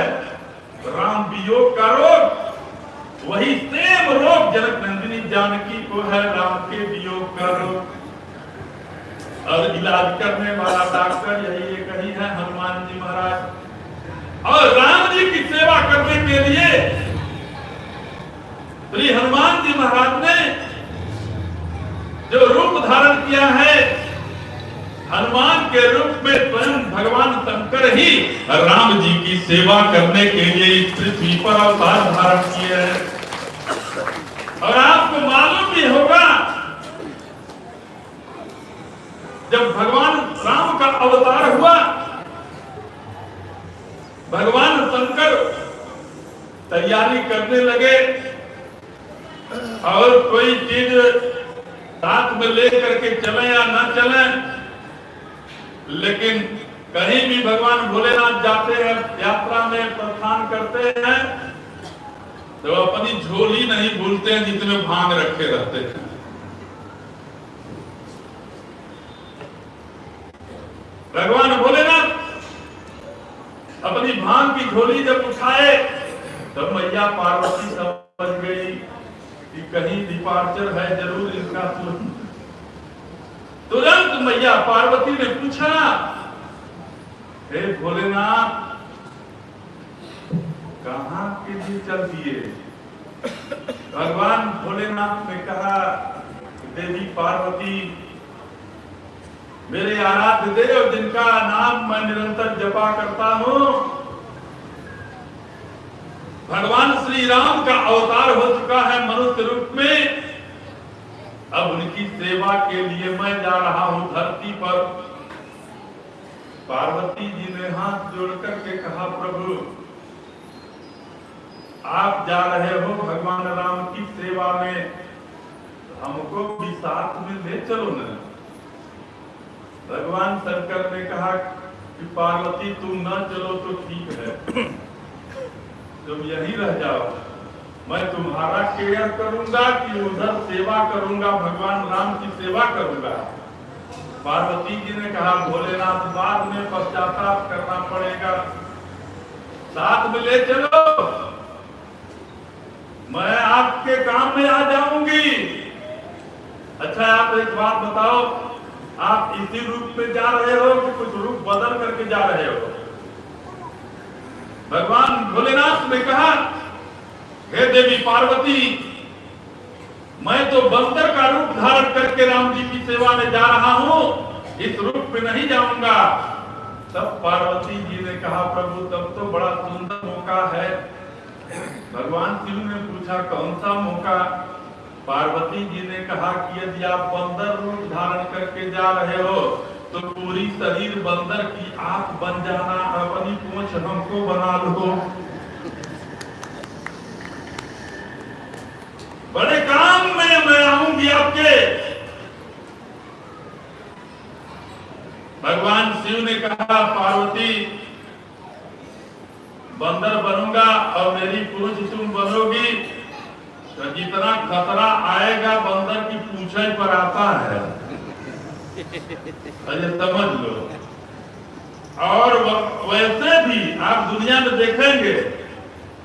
Speaker 2: राम वियोग का रोग, वही सेम रोग जनक नंदिनी जानकी को है, राम के वियोग का रोग। और इलाज करने वाला डॉक्टर यही एक ही है, हनुमान जी महाराज। और राम जी की सेवा करने के लिए श्री हनुमान जी महाराज ने जो रूप धारण किया है, हनुमान के रूप में स्वयं भगवान शंकर ही राम जी की सेवा करने के लिए इस पृथ्वी पर अवतार धारण किए हैं। और आपको मालूम भी होगा, जब भगवान राम का अवतार हुआ, भगवान शंकर तैयारी करने लगे। और कोई चीज़ साथ में ले करके चले या ना चले, लेकिन कहीं भी भगवान भोलेनाथ जाते हैं, यात्रा में प्रस्थान करते हैं तो अपनी झोली नहीं भूलते हैं जितने भाँग रखे रहते हैं। भगवान भोलेनाथ अपनी भाँग की झोली जब उठाए, तब मैया पार्वती समझ गई। कि कहीं डिपार्चर है, ज़रूर इसका तुरंत तुरंत मैया पार्वती ने पूछा, हे भोलेनाथ, कहा के लिए चल दिए? भगवान भोलेनाथ ने कहा, देवी पार्वती, मेरे आराध्य देव जिनका नाम मैं निरंतर जपा करता हूँ भगवान श्री राम का अवतार हो चुका है मनुष्य रूप में। अब उनकी सेवा के लिए मैं जा रहा हूँ धरती पर। पार्वती जी ने हाथ जोड़ करके कहा, प्रभु, आप जा रहे हो भगवान राम की सेवा में। हमको भी साथ में ले चलो न। भगवान शंकर ने कहा कि पार्वती, तुम न चलो तो ठीक है। तुम यहीं रह जाओ। मैं तुम्हारा केयर करूँगा कि उधर सेवा करूँगा, भगवान राम की सेवा करूँगा। पार्वती जी ने कहा, भोलेनाथ, बाद में पश्चाताप करना पड़ेगा। साथ में ले चलो। मैं आपके काम में आ जाऊँगी। अच्छा आप एक बात बताओ, आप इसी रूप में जा रहे हो कि कुछ रूप बदल करके जा रहे हो? भगवान भोलेनाथ ने कहा, हे देवी पार्वती, मैं तो बंदर का रूप धारण करके राम जी की सेवा में जा रहा हूँ। इस रूप में नहीं जाऊँगा। तब पार्वती जी ने कहा, प्रभु, तब तो बड़ा सुंदर मौका है। भगवान शिव ने पूछा, कौन सा मौका? पार्वती जी ने कहा कि यदि आप बंदर रूप धारण करके जा रहे हो तो पूरी शरीर बंदर की आँख बन जाना अपनी पूंछ हमको बना लो। बड़े काम में मैं आऊँगी आपके। भगवान शिव ने कहा, पार्वती, बंदर बनूँगा और मेरी पुरुष तुम बनोगी। तो जितना खतरा आएगा, बंदर की पूछे पर आता है। अरे समझ लो और वैसे भी आप दुनिया में देखेंगे,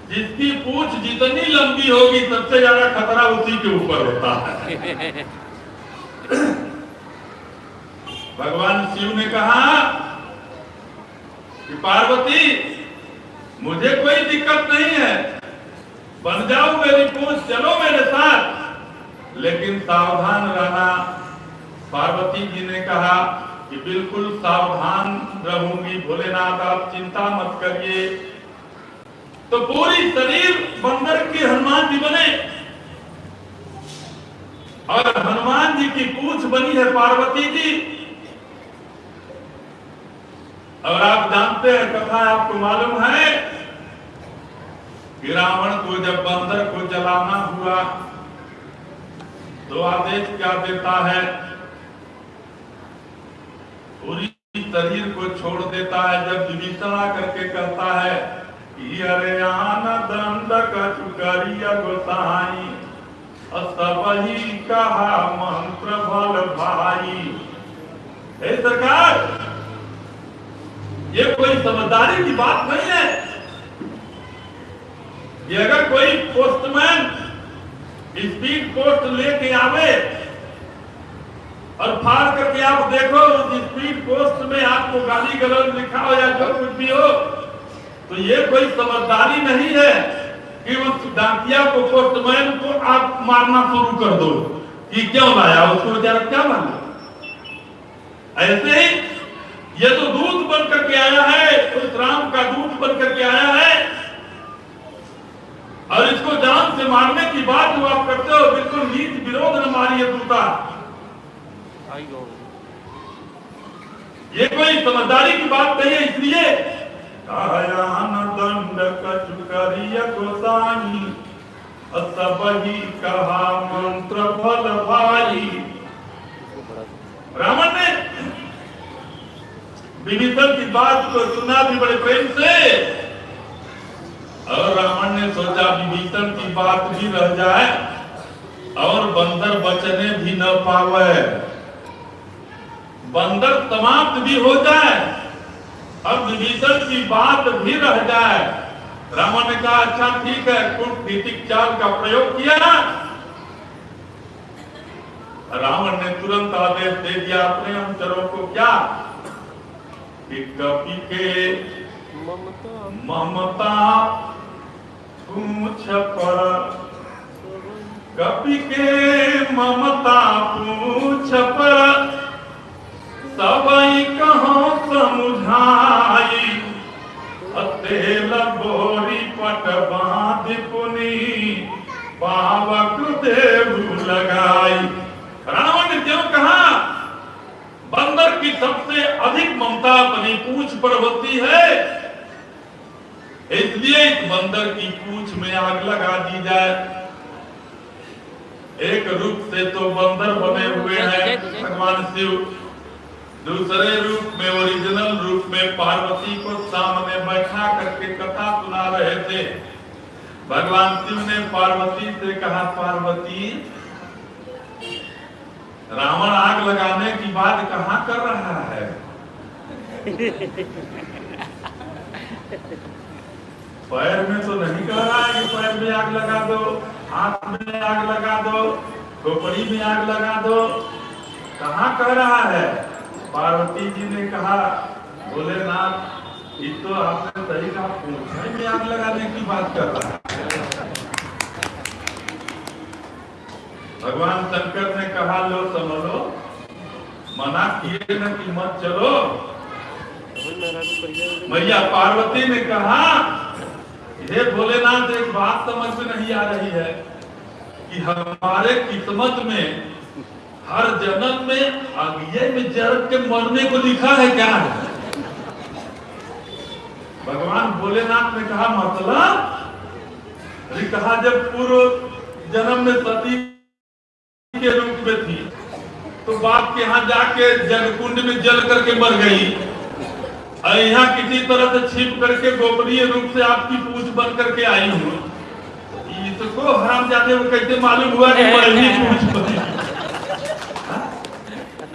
Speaker 2: जिसकी पूछ जितनी लंबी होगी, सबसे ज़्यादा खतरा उसी के ऊपर होता है। भगवान शिव ने कहा कि पार्वती, मुझे कोई दिक्कत नहीं है। बन जाओ मेरी पूछ, चलो मेरे साथ। लेकिन सावधान रहना पार्वती जी ने कहा कि बिल्कुल सावधान रहूँगी, भोलेनाथ, आप चिंता मत करिए। तो पूरी शरीर बंदर के हनुमान जी बने। और हनुमान जी की पूछ बनी है पार्वती जी। और आप जानते हैं, कथा आपको मालूम है कि रावण को जब बंदर को जलाना हुआ तो आदेश क्या देता है? पूरी शरीर को छोड़ देता है, जब विभीषण करके कहता है कि, अरे आन दंड कचुकरिया गोसाई सब ही कहा मंत्र भल भाई। हे सरकार, ये कोई समझदारी की बात नहीं है। ये अगर कोई पोस्टमैन स्पीड पोस्ट लेके आवे और फाड़ करके आप देखो स्पीड पोस्ट में आपको गाली गलौज लिखा हो या जो कुछ भी हो तो ये कोई समझदारी नहीं है कि उस डाकिया को पोस्टमैन को आप मारना शुरू कर दो। कि क्यों लाया? उसको बेचारा क्या माना ऐसे ही, ये तो दूध बन करके आया है, उस राम का दूध बन करके आया है। और इसको जान से मारने की बात जो आप करते हो, बिल्कुल नीत विरोध न मारिए दूता। ये कोई समझदारी की बात नहीं है इसलिए दंड गोसाई कहा मंत्र फल भाई। रावण ने विभीषण की बात को सुना भी बड़े प्रेम से। और रावण ने सोचा विभीषण की बात भी रह जाए और बंदर बचने भी न पावे। बंदर समाप्त भी हो जाए अब विभीषण की बात भी रह जाए। रावण ने कहा अच्छा ठीक है कूटनीतिक चाल का प्रयोग किया। ना रावण ने तुरंत आदेश दे दिया अपने अनुचरों को क्या? कि कपि के
Speaker 3: ममता।
Speaker 2: ममता पूछ पर कपि के ममता पूछ पर सबई कहो समुझाई। तेल बोरी पट बाँध पुनि पावक देव लगाई। रावण ने क्यों कहा, बंदर की सबसे अधिक ममता अपनी पूंछ पर होती है, इसलिए इस बंदर की पूंछ में आग लगा दी जाए। एक रूप से तो बंदर बने हुए हैं, भगवान शिव। दूसरे रूप में ओरिजिनल रूप में पार्वती को सामने बैठा करके कथा सुना रहे थे। भगवान शिव ने पार्वती से कहा, पार्वती, रावण आग लगाने की बात कहा कर रहा है? पैर में तो नहीं कह रहा है कि पैर में आग लगा दो, हाथ में आग लगा दो, खोपड़ी में आग लगा दो। कहा कह रहा है? पार्वती जी ने कहा, भोलेनाथ, ये तो आपने सही कहा पूछने में आग लगाने की बात कर रहा है. भगवान शंकर ने कहा, लो समझो, मना किए न कि मत चलो। मैया पार्वती ने कहा, हे भोलेनाथ, एक बात समझ में नहीं आ रही है कि हमारे किस्मत में हर जन्म में अगिए में जर के मरने को लिखा है क्या? है भगवान भोलेनाथ ने कहा मतलब? कहा जब पूर्व जन्म में सती के रूप में थी तो बाप के यहाँ जाके जलकुंड में जल करके मर गई। और यहाँ किसी तरह से छिप करके गोपनीय रूप से आपकी पूछ बन करके आई हूँ। इसको हराम जाते वो कैसे मालूम हुआ कि <laughs> पूछ बनी?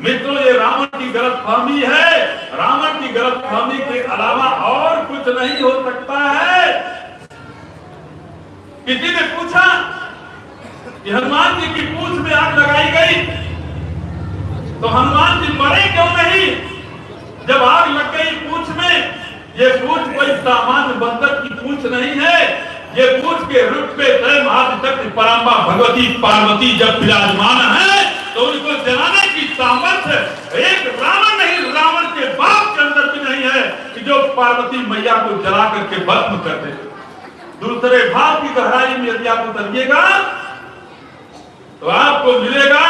Speaker 2: मित्रों, ये रावण की गलत फहमी है। रावण की गलत फहमी के अलावा और कुछ नहीं हो सकता है। किसी ने पूछा? कि हनुमान जी की पूछ में आग लगाई गई। तो हनुमान जी मरे क्यों नहीं? जब आग लग गई पूछ में, ये पूछ कोई सामान्य बंदर की पूछ नहीं है। ये पूछ के रूप में स्वयं आदिशक्ति पराम्बा भगवती पार्वती जब विराजमान है तो उनको जलाने की सामर्थ्य एक रावण नहीं, रावण के बाप के अंदर भी नहीं है कि जो पार्वती मैया को जला करके भस्म कर दे। दूसरे भाव की गहराई में यदि आप उतरिएगा तो आपको मिलेगा,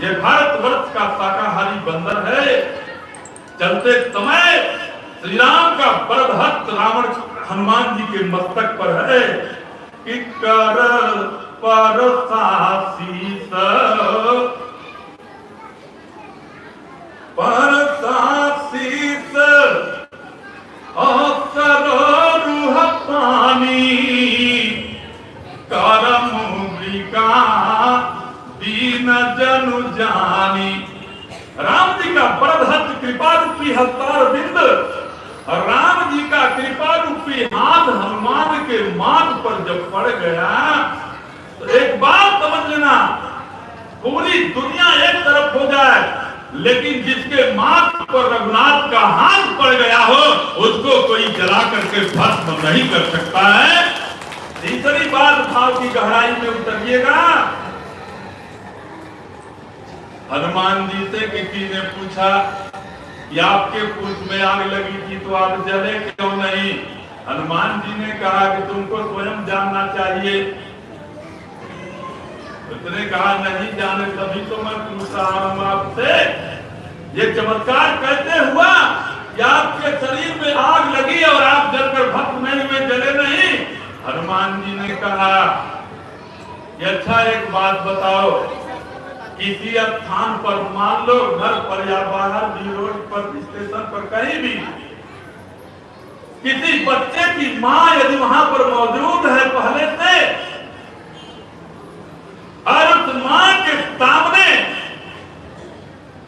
Speaker 2: ये भारत वर्ष का शाकाहारी बंदर है। चलते समय श्री राम का बरदहस्त रावण हनुमान जी के मस्तक पर है। कि कर पर पर पानी। करम दीन जनु जानी। राम जी का बरदहस्त कृपा रूपी हस्तार बिंद राम जी का कृपा रूपी हाथ हनुमान के माथ पर जब पड़ गया तो एक बात समझ लेना पूरी दुनिया एक तरफ़ हो जाए, लेकिन जिसके माथ पर रघुनाथ का हाथ पड़ गया हो, उसको कोई जला करके भस्म नहीं कर सकता है। तीसरी बात भाव की गहराई में उतरिएगा। हनुमान जी से किसी ने पूछा कि आपके पूछ में आग लगी थी तो आप जले क्यों नहीं? हनुमान जी ने कहा कि तुमको स्वयं जानना चाहिए। उसने कहा, नहीं जाने, तभी तो मैं पूछ रहा हूँ आपसे। ये चमत्कार कैसे हुआ कि आपके शरीर में आग लगी और आप जलकर भक्त नहीं हुए जले नहीं। हनुमान जी ने कहा अच्छा एक बात बताओ। किसी स्थान पर मान लो घर पर या बाहर भी रोड पर स्टेशन पर कहीं भी, किसी बच्चे की माँ यदि वहाँ पर मौजूद है पहले से और उस माँ के सामने,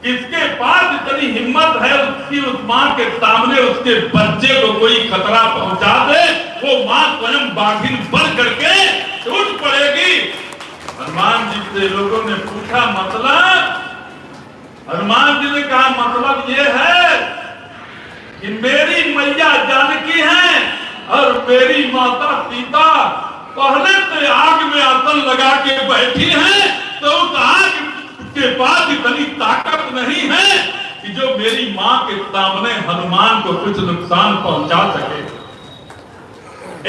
Speaker 2: किसके पास इतनी हिम्मत है उसकी उस माँ के सामने उसके बच्चे को कोई खतरा पहुँचा दे, वो माँ स्वयं बाघिन बन करके टूट पड़ेगी। हनुमान जी से लोगों ने पूछा मतलब? हनुमान जी ने कहा मतलब ये है कि मेरी मैया जानकी है और मेरी माता सीता पहले से आग में आसन लगा के बैठी है तो उस आग के पास इतनी ताकत नहीं है कि जो मेरी माँ के सामने हनुमान को कुछ नुकसान पहुँचा सके।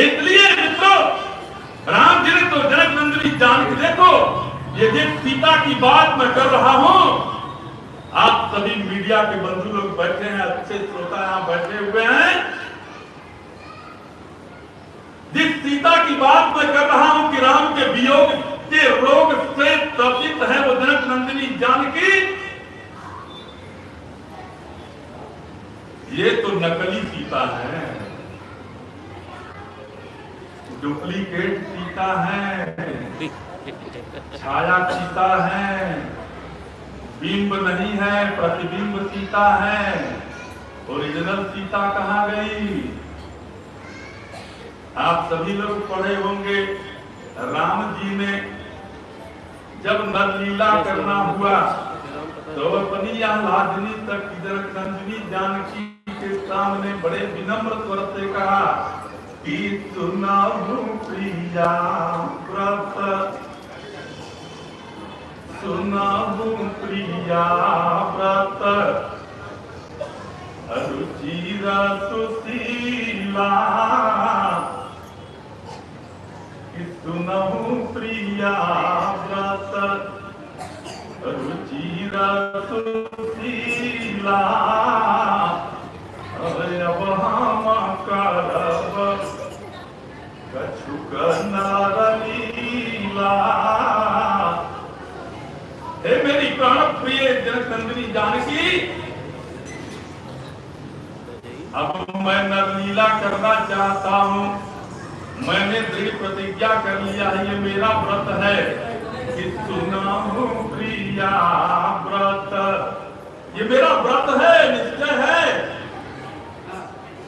Speaker 2: इसलिए मित्रों राम जी तो जनक नंदनी जान देखो, ये जिस सीता की बात मैं कर रहा हूँ। आप सभी मीडिया के बंधु लोग बैठे हैं, अच्छे श्रोता यहाँ बैठे हुए हैं। जिस सीता की बात मैं कर रहा हूँ कि राम के वियोग के रोग से त्रसित है वो जनक नंदिनी जानकी ये तो नकली सीता है। डुप्लीकेट सीता है। <laughs> छाया सीता है। बिंब नहीं है प्रतिबिंब सीता है। ओरिजिनल सीता कहाँ गई? आप सभी लोग पढ़े होंगे राम जी ने जब नरलीला करना हुआ तो अपनी लादनी तक इधर नंदिनी जानकी के सामने बड़े विनम्र स्वर से कहा सुनाऊ प्रिया व्रत। सुनाऊ प्रिया व्रत। सुनहु प्रिया व्रत। रुचिरा सुशीला। अब हम करब कछुक नारलीला हे मेरी प्राण प्रिय जनक नंदिनी जानकी, अब मैं नरलीला करना चाहता हूँ। मैंने दृढ़ प्रतिज्ञा कर लिया है, ये मेरा व्रत है कि सुनाऊ प्रिया व्रत। ये मेरा व्रत है, निश्चय है।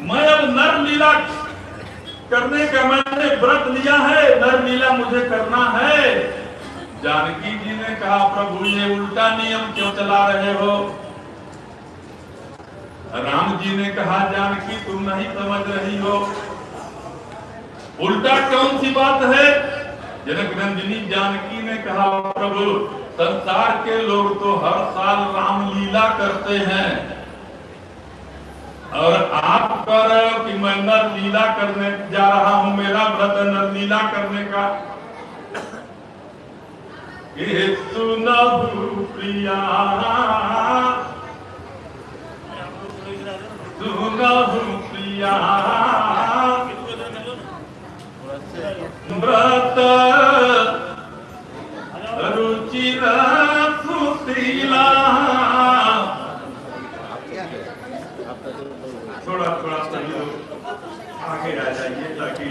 Speaker 2: मैं अब नर लीला करने का मैंने व्रत लिया है नर लीला मुझे करना है। जानकी जी ने कहा, प्रभु, ये उल्टा नियम क्यों चला रहे हो? राम जी ने कहा, जानकी, तुम नहीं समझ रही हो। उल्टा कौन सी बात है? जनक नंदिनी जानकी ने कहा, प्रभु, संसार के लोग तो हर साल रामलीला करते हैं। और आप कह रहे हो कि मैं नर लीला करने जा रहा हूँ, मेरा व्रत नर लीला करने का। ये सुनहु प्रिया सुनहु प्रिया। व्रत थोड़ा थोड़ा सही लोग आगे आ जाइए ताकि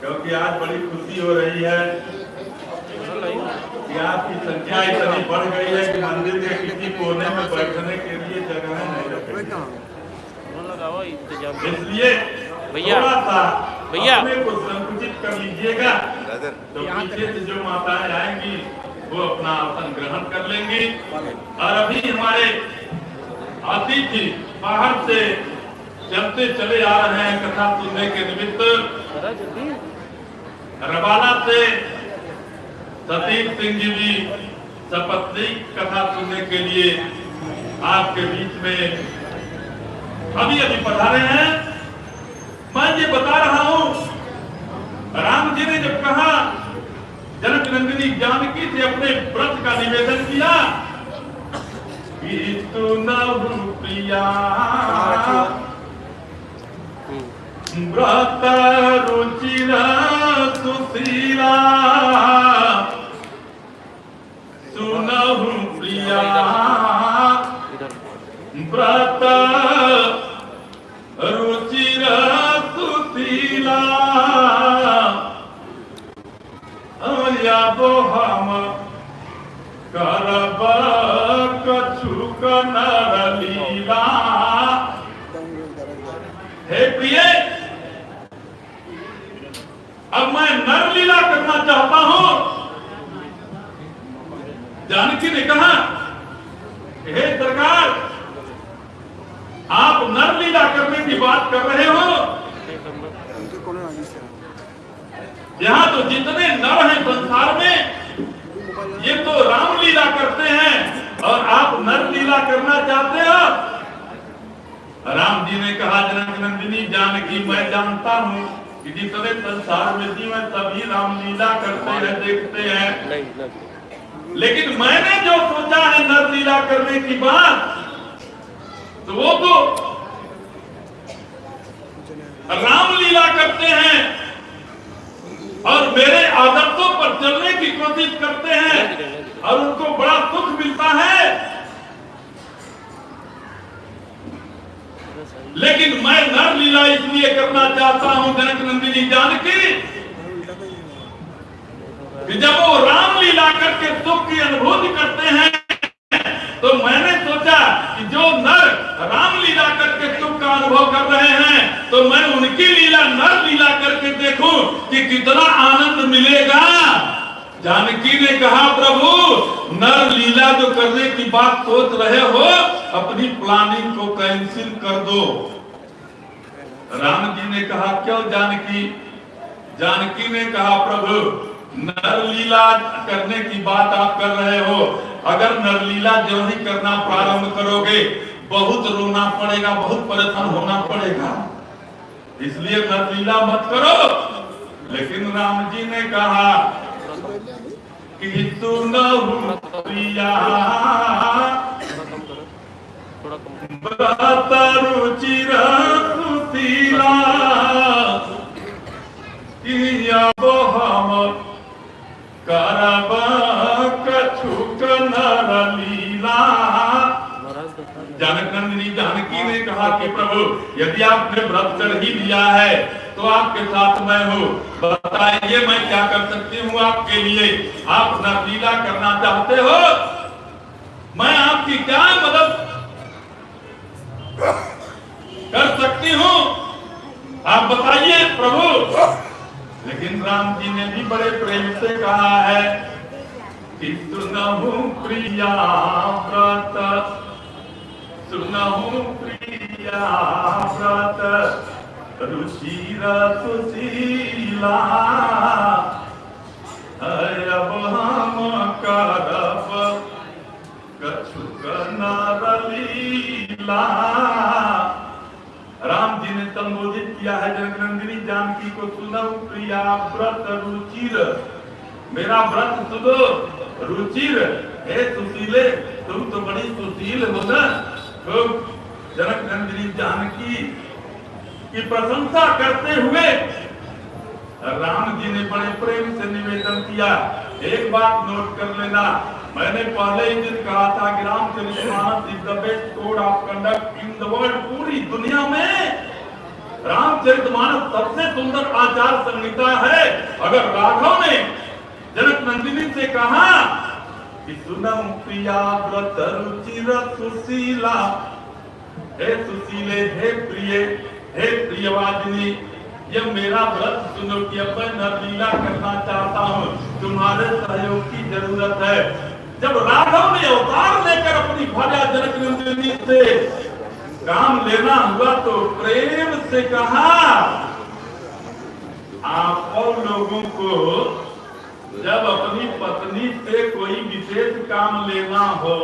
Speaker 2: क्योंकि आज बड़ी खुशी हो रही है कि आपकी संख्या इतनी बढ़ गई है कि मंदिर के किसी कोने में बैठने के लिए जगह नहीं इसलिए
Speaker 3: भैया, भैया।
Speaker 2: को संकुचित कर लीजिएगा तो पीछे से जो माताएँ आएँगी वो अपना आसन ग्रहण कर लेंगी और अभी हमारे अतिथि बाहर से चलते चले आ रहे हैं कथा सुनने के निमित्त। रबाला से सतीश सिंह जी भी सपत्नी कथा सुनने के लिए आपके बीच में अभी अभी पधारे हैं। मैं ये बता रहा हूँ, राम जी ने जब कहा, जनक नंदिनी जानकी से अपने व्रत का निवेदन किया कि तू नभु प्रिया व्रत रुचिर सुशीला सुनहु प्रिया व्रत रुचिर सुशीला हम करब कछु। हे प्रिय, अब मैं नर लीला करना चाहता हूँ। जानकी ने कहा, हे सरकार, आप नर लीला करने की बात कर रहे हो? यहाँ तो जितने नर हैं संसार में ये तो राम लीला करते हैं और आप नर करना चाहते हो राम जी ने कहा जनक नंदिनी जानकी मैं जानता हूँ कि जितने संसार में जीव है सभी राम लीला करते हैं, देखते हैं। लेकिन मैंने जो सोचा है नर लीला करने की बात तो वो तो राम लीला करते हैं और मेरे आदतों पर चलने की कोशिश करते हैं और उनको बड़ा सुख मिलता है। लेकिन मैं नर लीला इसलिए करना चाहता हूँ, जनक नंदिनी जानकी, कि जब वो राम लीला करके सुख की अनुभूति करते हैं तो मैंने सोचा कि जो नर राम लीला करके सुख का अनुभव कर रहे हैं तो मैं उनकी लीला नर लीला करके देखूँ कि कितना आनंद मिलेगा। जानकी ने कहा, प्रभु, नर लीला जो करने की बात सोच रहे हो, अपनी प्लानिंग को कैंसिल कर दो। राम जी ने कहा, क्यों जानकी? जानकी ने कहा, प्रभु, नर लीला करने की बात आप कर रहे हो। अगर नर लीला जो ही करना प्रारंभ करोगे, बहुत रोना पड़ेगा, बहुत परेशान होना पड़ेगा। इसलिए नर लीला मत करो। लेकिन राम जी ने कहा कि सुनहु प्रिया रुचिर सुशीला करब कछुक नर लीला।
Speaker 3: दो।
Speaker 2: जनक ने कहा कि प्रभु, यदि आपने व्रत कर ही लिया है तो आपके साथ मैं हूँ। बताइए मैं क्या कर सकती हूँ आपके लिए? आप नर लीला करना चाहते हो? मैं आपकी क्या मदद कर सकती हूँ? आप बताइए प्रभु। लेकिन राम जी ने भी बड़े प्रेम से कहा है कि सुनहु प्रिया व्रत। राम जी ने संबोधित किया है जनकनंदिनी जानकी को सुनो प्रिया व्रत रुचिर। मेरा व्रत सुनो रुचिर। हे सुशीले, तुम तो बड़ी सुशील हो ना। तो जनक नंदिनी जानकी की प्रशंसा करते हुए राम जी ने बड़े प्रेम से निवेदन किया, एक बात नोट कर लेना। मैंने पहले ही दिन कहा था कि रामचरितमानस इज़ द इन पूरी दुनिया में। रामचरितमानस सबसे सुंदर आचार संहिता है। अगर राघव ने जनक नंदिनी से कहा सुनम प्रिया व्रत रुचिर सुशीला हे सुशीले, हे प्रिय, हे प्रियवादिनी, ये मेरा व्रत सुनो कि मैं नरलीला करना चाहता हूँ। तुम्हारे सहयोग की ज़रूरत है। जब राघव ने अवतार लेकर अपनी भार्या जनक नंदिनी से काम लेना हुआ तो प्रेम से कहा, आप और लोगों को जब अपनी पत्नी से कोई विशेष काम लेना हो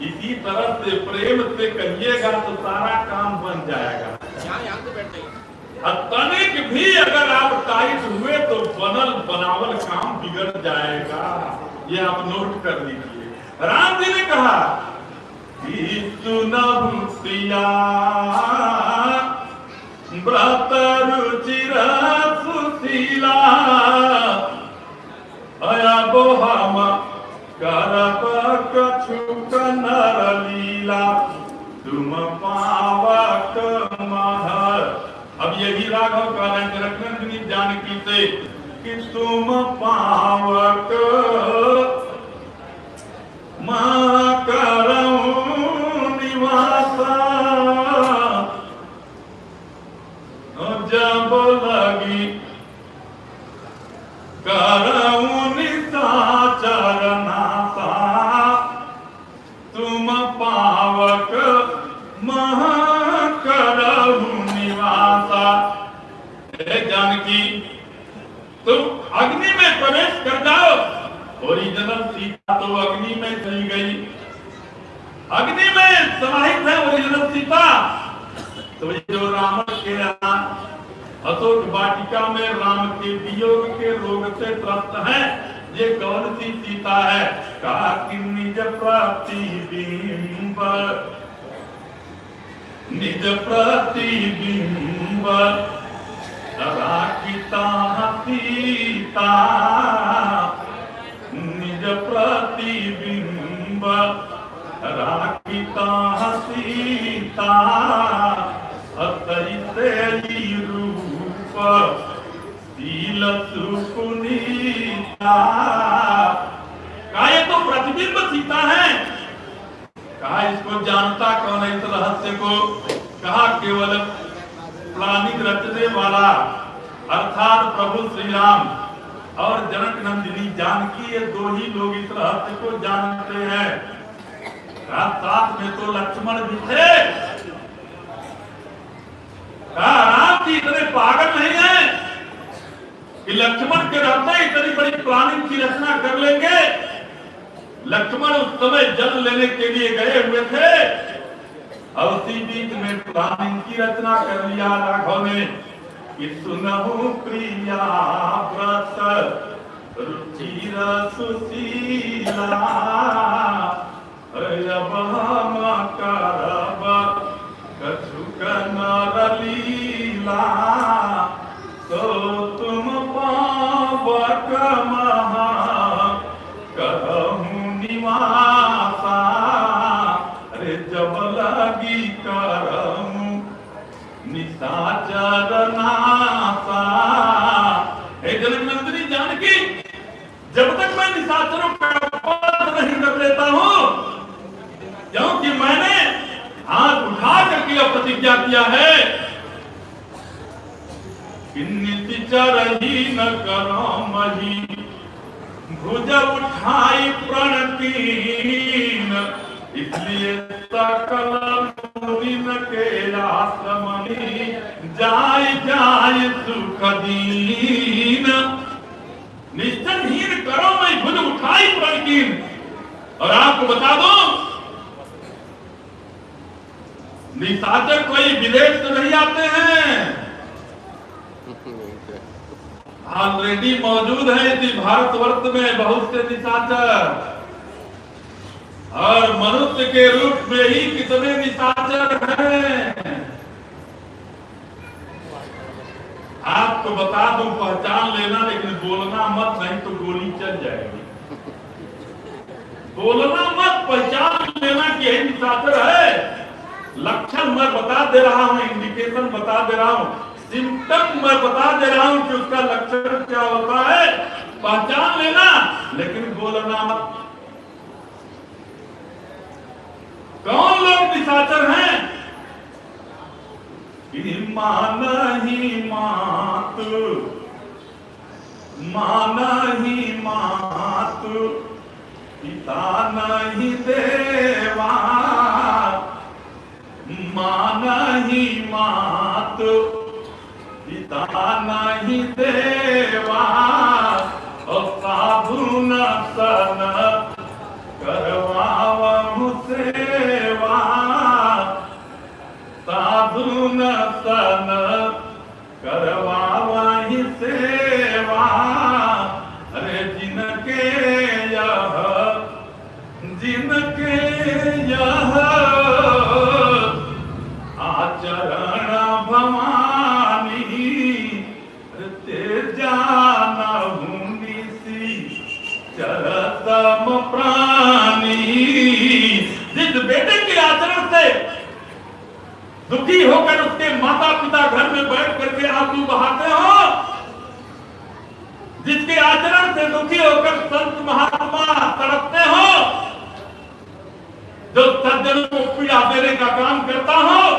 Speaker 2: इसी तरह से प्रेम से कहिएगा तो सारा काम बन जाएगा। और तनिक भी अगर आप टाइट हुए तो बनल बनावल काम बिगड़ जाएगा। ये आप नोट कर लीजिए। राम जी ने कहा व्रत रुचिर सुशीला अब हम करब कछु तुम पावक महर अब यही राघव का रखनंदिनी जानकी से, कि तुम पावक निवासा जब लगी करऊं जानकी, तुम अग्नि में प्रवेश कर जाओ। ओरिजिनल सीता तो अग्नि में चली गई। अग्नि में समाहित है ओरिजिनल सीता। तो जो रावण के अशोक वाटिका में राम के वियोग के रोग से त्रस्त है। ये कौन सी सीता है? कहा कि निज प्रतिबिंब निज प्रतिबिंब राखिता सीता? निज प्रतिबिंब राखिता सीता? अतैसे रूप। कहा तो प्रतिबिंब सीता है। कहा इसको जानता कौन है इस रहस्य को? कहा केवल प्लानिंग रचने वाला, अर्थात प्रभु श्री राम और जनक नंदिनी जानकी ये दो ही लोग इस रहस्य को जानते हैं। कहा साथ में तो लक्ष्मण भी थे। कहा राम जी इतने पागल नहीं है। कि लक्ष्मण के रहते इतनी बड़ी प्लानिंग की रचना कर लेंगे। लक्ष्मण उस समय जल लेने के लिए गए हुए थे। और उसी बीच में प्लानिंग की रचना कर लिया राघव ने। कि सुनहु प्रिया व्रत, रुचिरा सुशीला। प्रतिज्ञा किया है। कि नितिचर न करो भुज उठाई प्रणतीन। इसलिए सकल मुनिन के आश्रमनी जाय जाय सुख दीन। निश्चनहीन करो मैं भुज उठाई प्रणतीन। और आपको बता दो निशाचर कोई विदेश से नहीं आते हैं। ऑलरेडी मौजूद है इसी भारतवर्ष में बहुत से निशाचर और मनुष्य के रूप में ही कितने निशाचर हैं। आपको बता दूँ, पहचान लेना, लेकिन बोलना मत, नहीं तो गोली चल जाएगी। बोलना मत, पहचान लेना कि निशाचर है। लक्षण मैं बता दे रहा हूँ इंडिकेशन बता दे रहा हूँ सिम्टम मैं बता दे रहा हूँ कि उसका लक्षण क्या होता है। पहचान लेना, लेकिन बोलना मत। कौन लोग निशाचर हैं? मान ही मात, मान ही मात, पिता नहीं देवा। मान ही मात, पिता नहीं देवा और साधु न सन करवा सेवा साधु न सन करवावहि दुखी होकर उसके माता पिता घर में बैठ करके आँसू बहाते हो। जिसके आचरण से दुखी होकर संत महात्मा तड़पते हो। जो सज्जनों को पीड़ा देने का काम करता हो,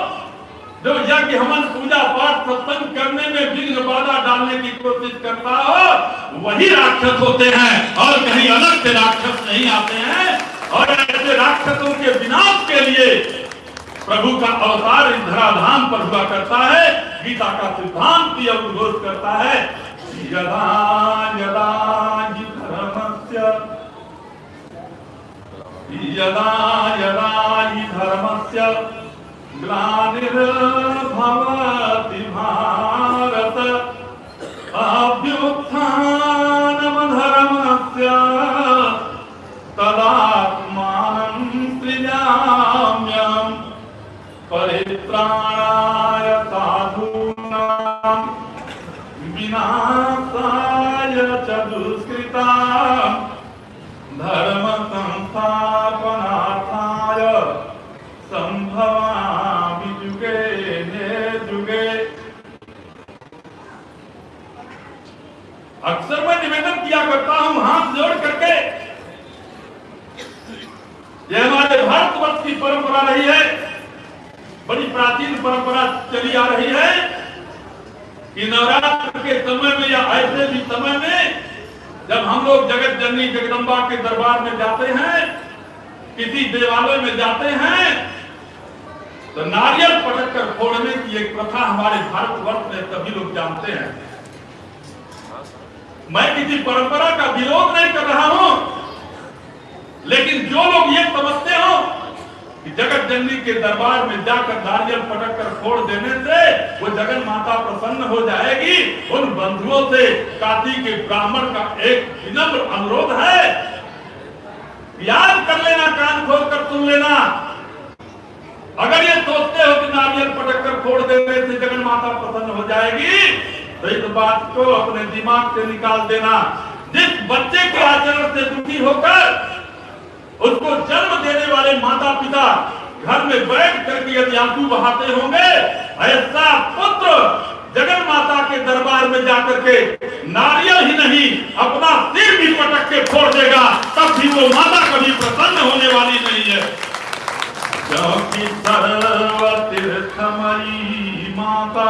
Speaker 2: जो यज्ञ हवन पूजा पाठ सत्संग करने में विघ्न बाधा डालने की कोशिश करता हो, वही राक्षस होते हैं और कहीं अलग से राक्षस नहीं आते हैं। और ऐसे राक्षसों के विनाश के लिए प्रभु का अवतार इस धराधाम पर हुआ करता है, गीता का सिद्धांत भी उद्घोष करता है। धर्मस्य। ग्लानिर्भवति भारत। अभ्युत्थानमधर्मस्य विनाशाय च दुष्कृताम् धर्म संस्थापनार्थाय संभवामि ने जुगे अक्सर मैं निवेदन किया करता हूँ, हाथ जोड़ करके। यह हमारे भारतवर्ष की परंपरा रही है, बड़ी प्राचीन परंपरा चली आ रही है। कि नवरात्र के समय में या ऐसे भी समय में जब हम लोग जगत जननी जगदम्बा के दरबार में जाते हैं, किसी देवालय में जाते हैं तो नारियल पटक कर फोड़ने की एक प्रथा हमारे भारतवर्ष में सभी लोग जानते हैं। मैं किसी परंपरा का विरोध नहीं कर रहा हूँ, लेकिन जो लोग ये समझते हो कि जगत जननी के दरबार में जाकर नारियल पटक कर फोड़ देने से वो जगन माता प्रसन्न हो जाएगी। उन बंधुओं से काशी के ब्राह्मण का एक विनम्र अनुरोध है। याद कर लेना, कान खोल कर सुन लेना। अगर ये सोचते हो कि नारियल पटक कर फोड़ देने से जगन माता प्रसन्न हो जाएगी तो इस बात को अपने दिमाग से निकाल देना। जिस बच्चे के आचरण से दुखी होकर उसको जन्म देने वाले माता पिता घर में बैठ करके यदि आँसू बहाते होंगे, ऐसा पुत्र जगन माता के दरबार में जाकर के नारियल ही नहीं, अपना सिर भी पटक के फोड़ देगा, तब भी वो माता कभी प्रसन्न होने वाली नहीं है। क्योंकि सर्व तीर्थमयी माता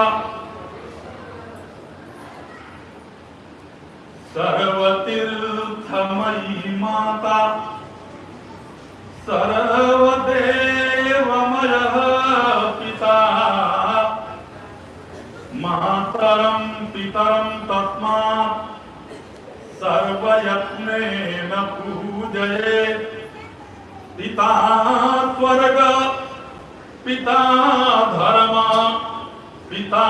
Speaker 2: सर्व तीर्थमयी माता सर्वदेवमयः पिता मातरं पितरं तस्मात् सर्वयत्नेन पिता स्वर्ग पिता धर्म पिता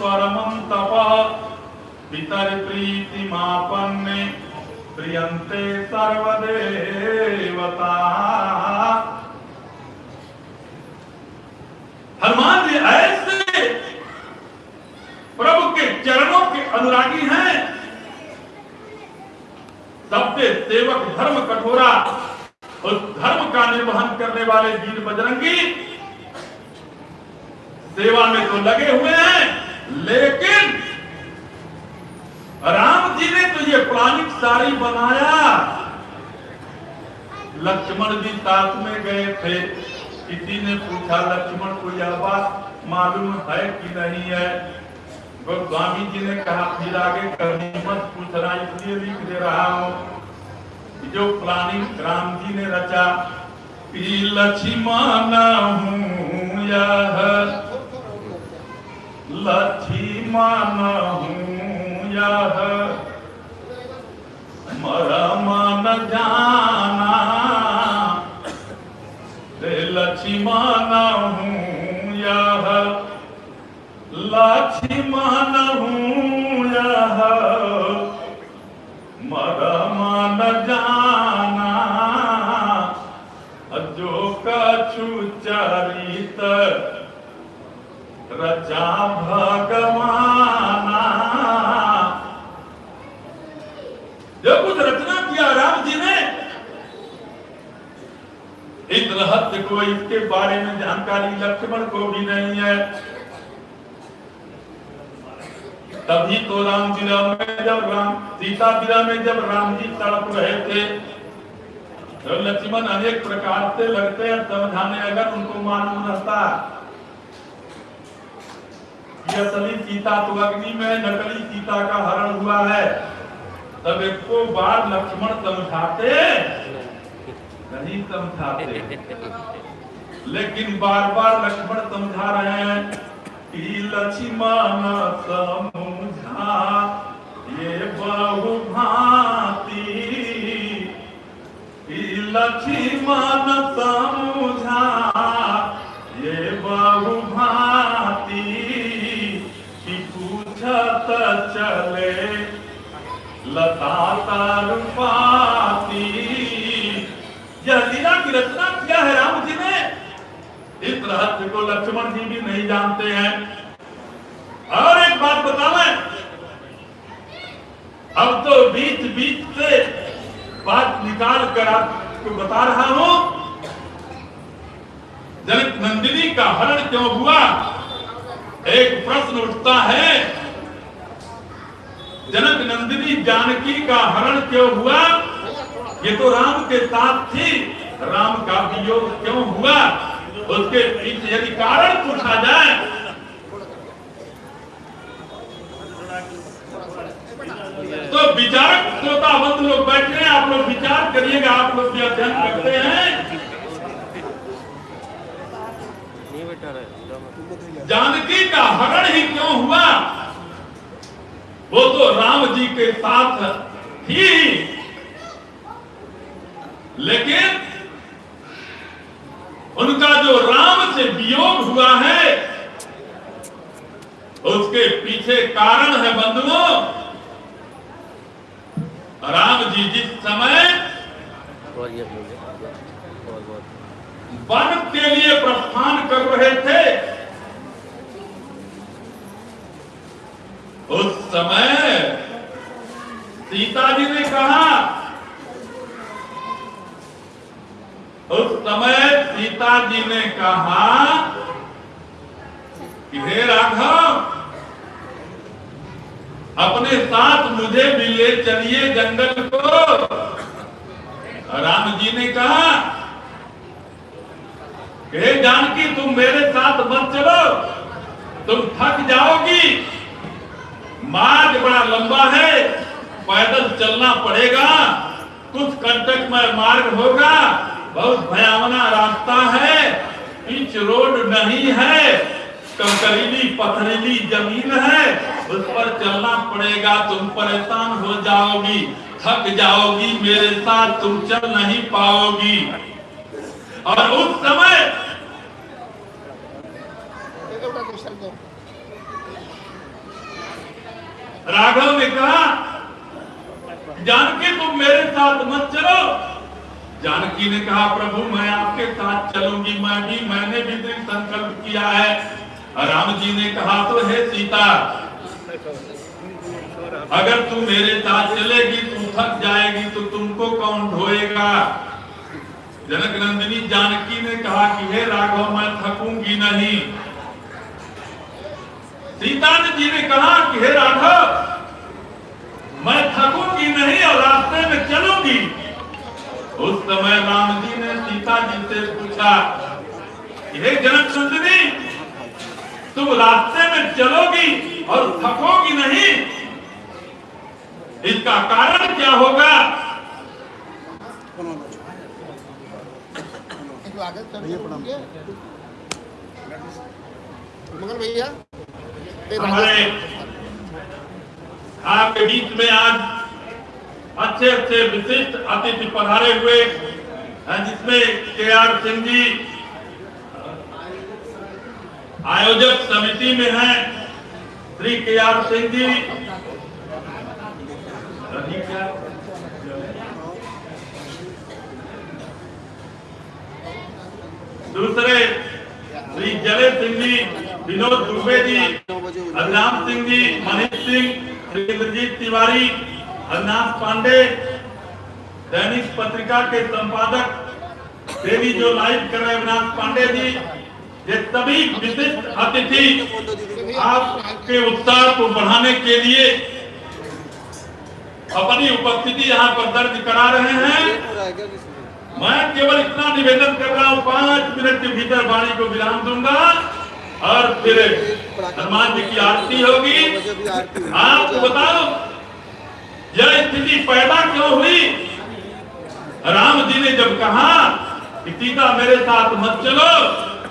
Speaker 2: परमं तप पितर्प्रीतिमापन्ने प्रियंते सर्वदेवता। हनुमान जी ऐसे प्रभु के चरणों के अनुरागी हैं। सबसे सेवक धर्म कठोरा, उस धर्म का निर्वहन करने वाले वीर बजरंगी सेवा में तो लगे हुए हैं, लेकिन राम जी ने तो ये प्लानिक साड़ी बनाया। लक्ष्मण जी साथ में गए थे। किसी ने पूछा, लक्ष्मण को यह बात मालूम है कि नहीं है? गोस्वामी जी ने कहा, फिर आगे कभी मत पूछना, इसलिए लिख दे रहा हूँ। जो प्लानिंग राम जी ने रचा लक्ष्मण हूँ यह, लक्ष्मण हूँ यह मरम न जाना। रे लक्ष्मण हूँ यह। लक्ष्मण हूँ यह। मरम न जाना। चरित रचा भगवाना। कुछ रचना किया, राम जी ने। इस रहस्य को इसके बारे में जानकारी लक्ष्मण को भी नहीं है। तभी तो राम विरह में, जब राम, सीता विरह में जब राम जी तड़प रहे थे तो लक्ष्मण अनेक प्रकार से लगते हैं, समझाने अगर उनको मालूम रहता। असली सीता तो अग्नि में, नकली सीता का हरण हुआ है। तब एक बार लक्ष्मण समझाते नहीं समझाते लेकिन बार बार लक्ष्मण समझा रहे हैं, कि लक्ष्मण समझा, ये बहु भांति। कि लक्ष्मण समझा, ये बहु भांति। कि पूछत चले यह की रचना किया है राम जी ने? इस रहस्य को लक्ष्मण जी भी नहीं जानते हैं। और एक बात बतावें अब तो बीच बीच से बात निकाल कर आपको बता रहा हूँ जनक नंदिनी का हरण क्यों हुआ? एक प्रश्न उठता है जनक नंदिनी जानकी का हरण क्यों हुआ? ये तो राम के साथ थी। राम का वियोग क्यों हुआ? उसके पीछे यदि कारण पूछा जाए। तो विचारक श्रोता बंद लोग बैठे हैं। आप लोग विचार करिएगा। आप लोग भी अध्ययन करते हैं। जानकी का हरण ही क्यों हुआ? वो तो राम जी के साथ थी। लेकिन उनका जो राम से वियोग हुआ है, उसके पीछे कारण है बंधुओं, राम जी जिस समय वन के लिए प्रस्थान कर रहे थे उस समय सीता जी ने कहा उस समय सीता जी ने कहा कि हे राघव, अपने साथ मुझे भी ले चलिए जंगल को। राम जी ने कहा, हे जानकी, तुम मेरे साथ मत चलो। तुम थक जाओगी। मार्ग बड़ा लंबा है, पैदल चलना पड़ेगा। कुछ कंटक में मार्ग होगा, बहुत भयावना रास्ता है पिच रोड नहीं है, कंकरीली पथरीली ज़मीन है, उस पर चलना पड़ेगा, तुम परेशान हो जाओगी, थक जाओगी, मेरे साथ तुम चल नहीं पाओगी। और उस समय राघव ने कहा, जानकी तुम मेरे साथ मत चलो। जानकी ने कहा, प्रभु, मैं आपके साथ चलूँगी। मैं भी, मैंने भी दृढ़ संकल्प किया है। राम जी ने कहा तो हे सीता, अगर तू मेरे साथ चलेगी, तू थक जाएगी तो तुमको कौन ढोएगा? जनक नंदिनी जानकी ने कहा कि, हे राघव, मैं थकूँगी नहीं। सीता जी ने कहा कि हे राघव मैं थकूँगी नहीं और रास्ते में चलूँगी। उस समय राम जी ने सीता जी से पूछा कि हे जनक नंदिनी तुम रास्ते में चलोगी और थकोगी नहीं? इसका कारण क्या होगा?
Speaker 5: मंगल भैया।
Speaker 2: हमारे आपके बीच में आज अच्छे अच्छे विशिष्ट अतिथि पधारे हुए हैं, जिसमें के आर सिंह जी आयोजक समिति में हैं, श्री के आर सिंह जी। दूसरे श्री जले सिंह जी, विनोद दुबे जी, अरनाम सिंह जी, मनीष सिंह श्री इंद्रजीत तिवारी अरनाथ पांडे, दैनिक पत्रिका के संपादक, देवी जो लाइव कर रहे हैं अविनाश पांडे जी, ये सभी विशिष्ट अतिथि आपके उत्साह को बढ़ाने के लिए अपनी उपस्थिति यहाँ पर दर्ज करा रहे हैं। मैं केवल इतना निवेदन कर रहा हूँ, पाँच मिनट के भीतर वाणी को विराम दूँगा और फिर हनुमान जी की आरती होगी। आपको बताओ, यह स्थिति पैदा क्यों हुई? राम जी ने जब कहा कि सीता मेरे साथ मत चलो,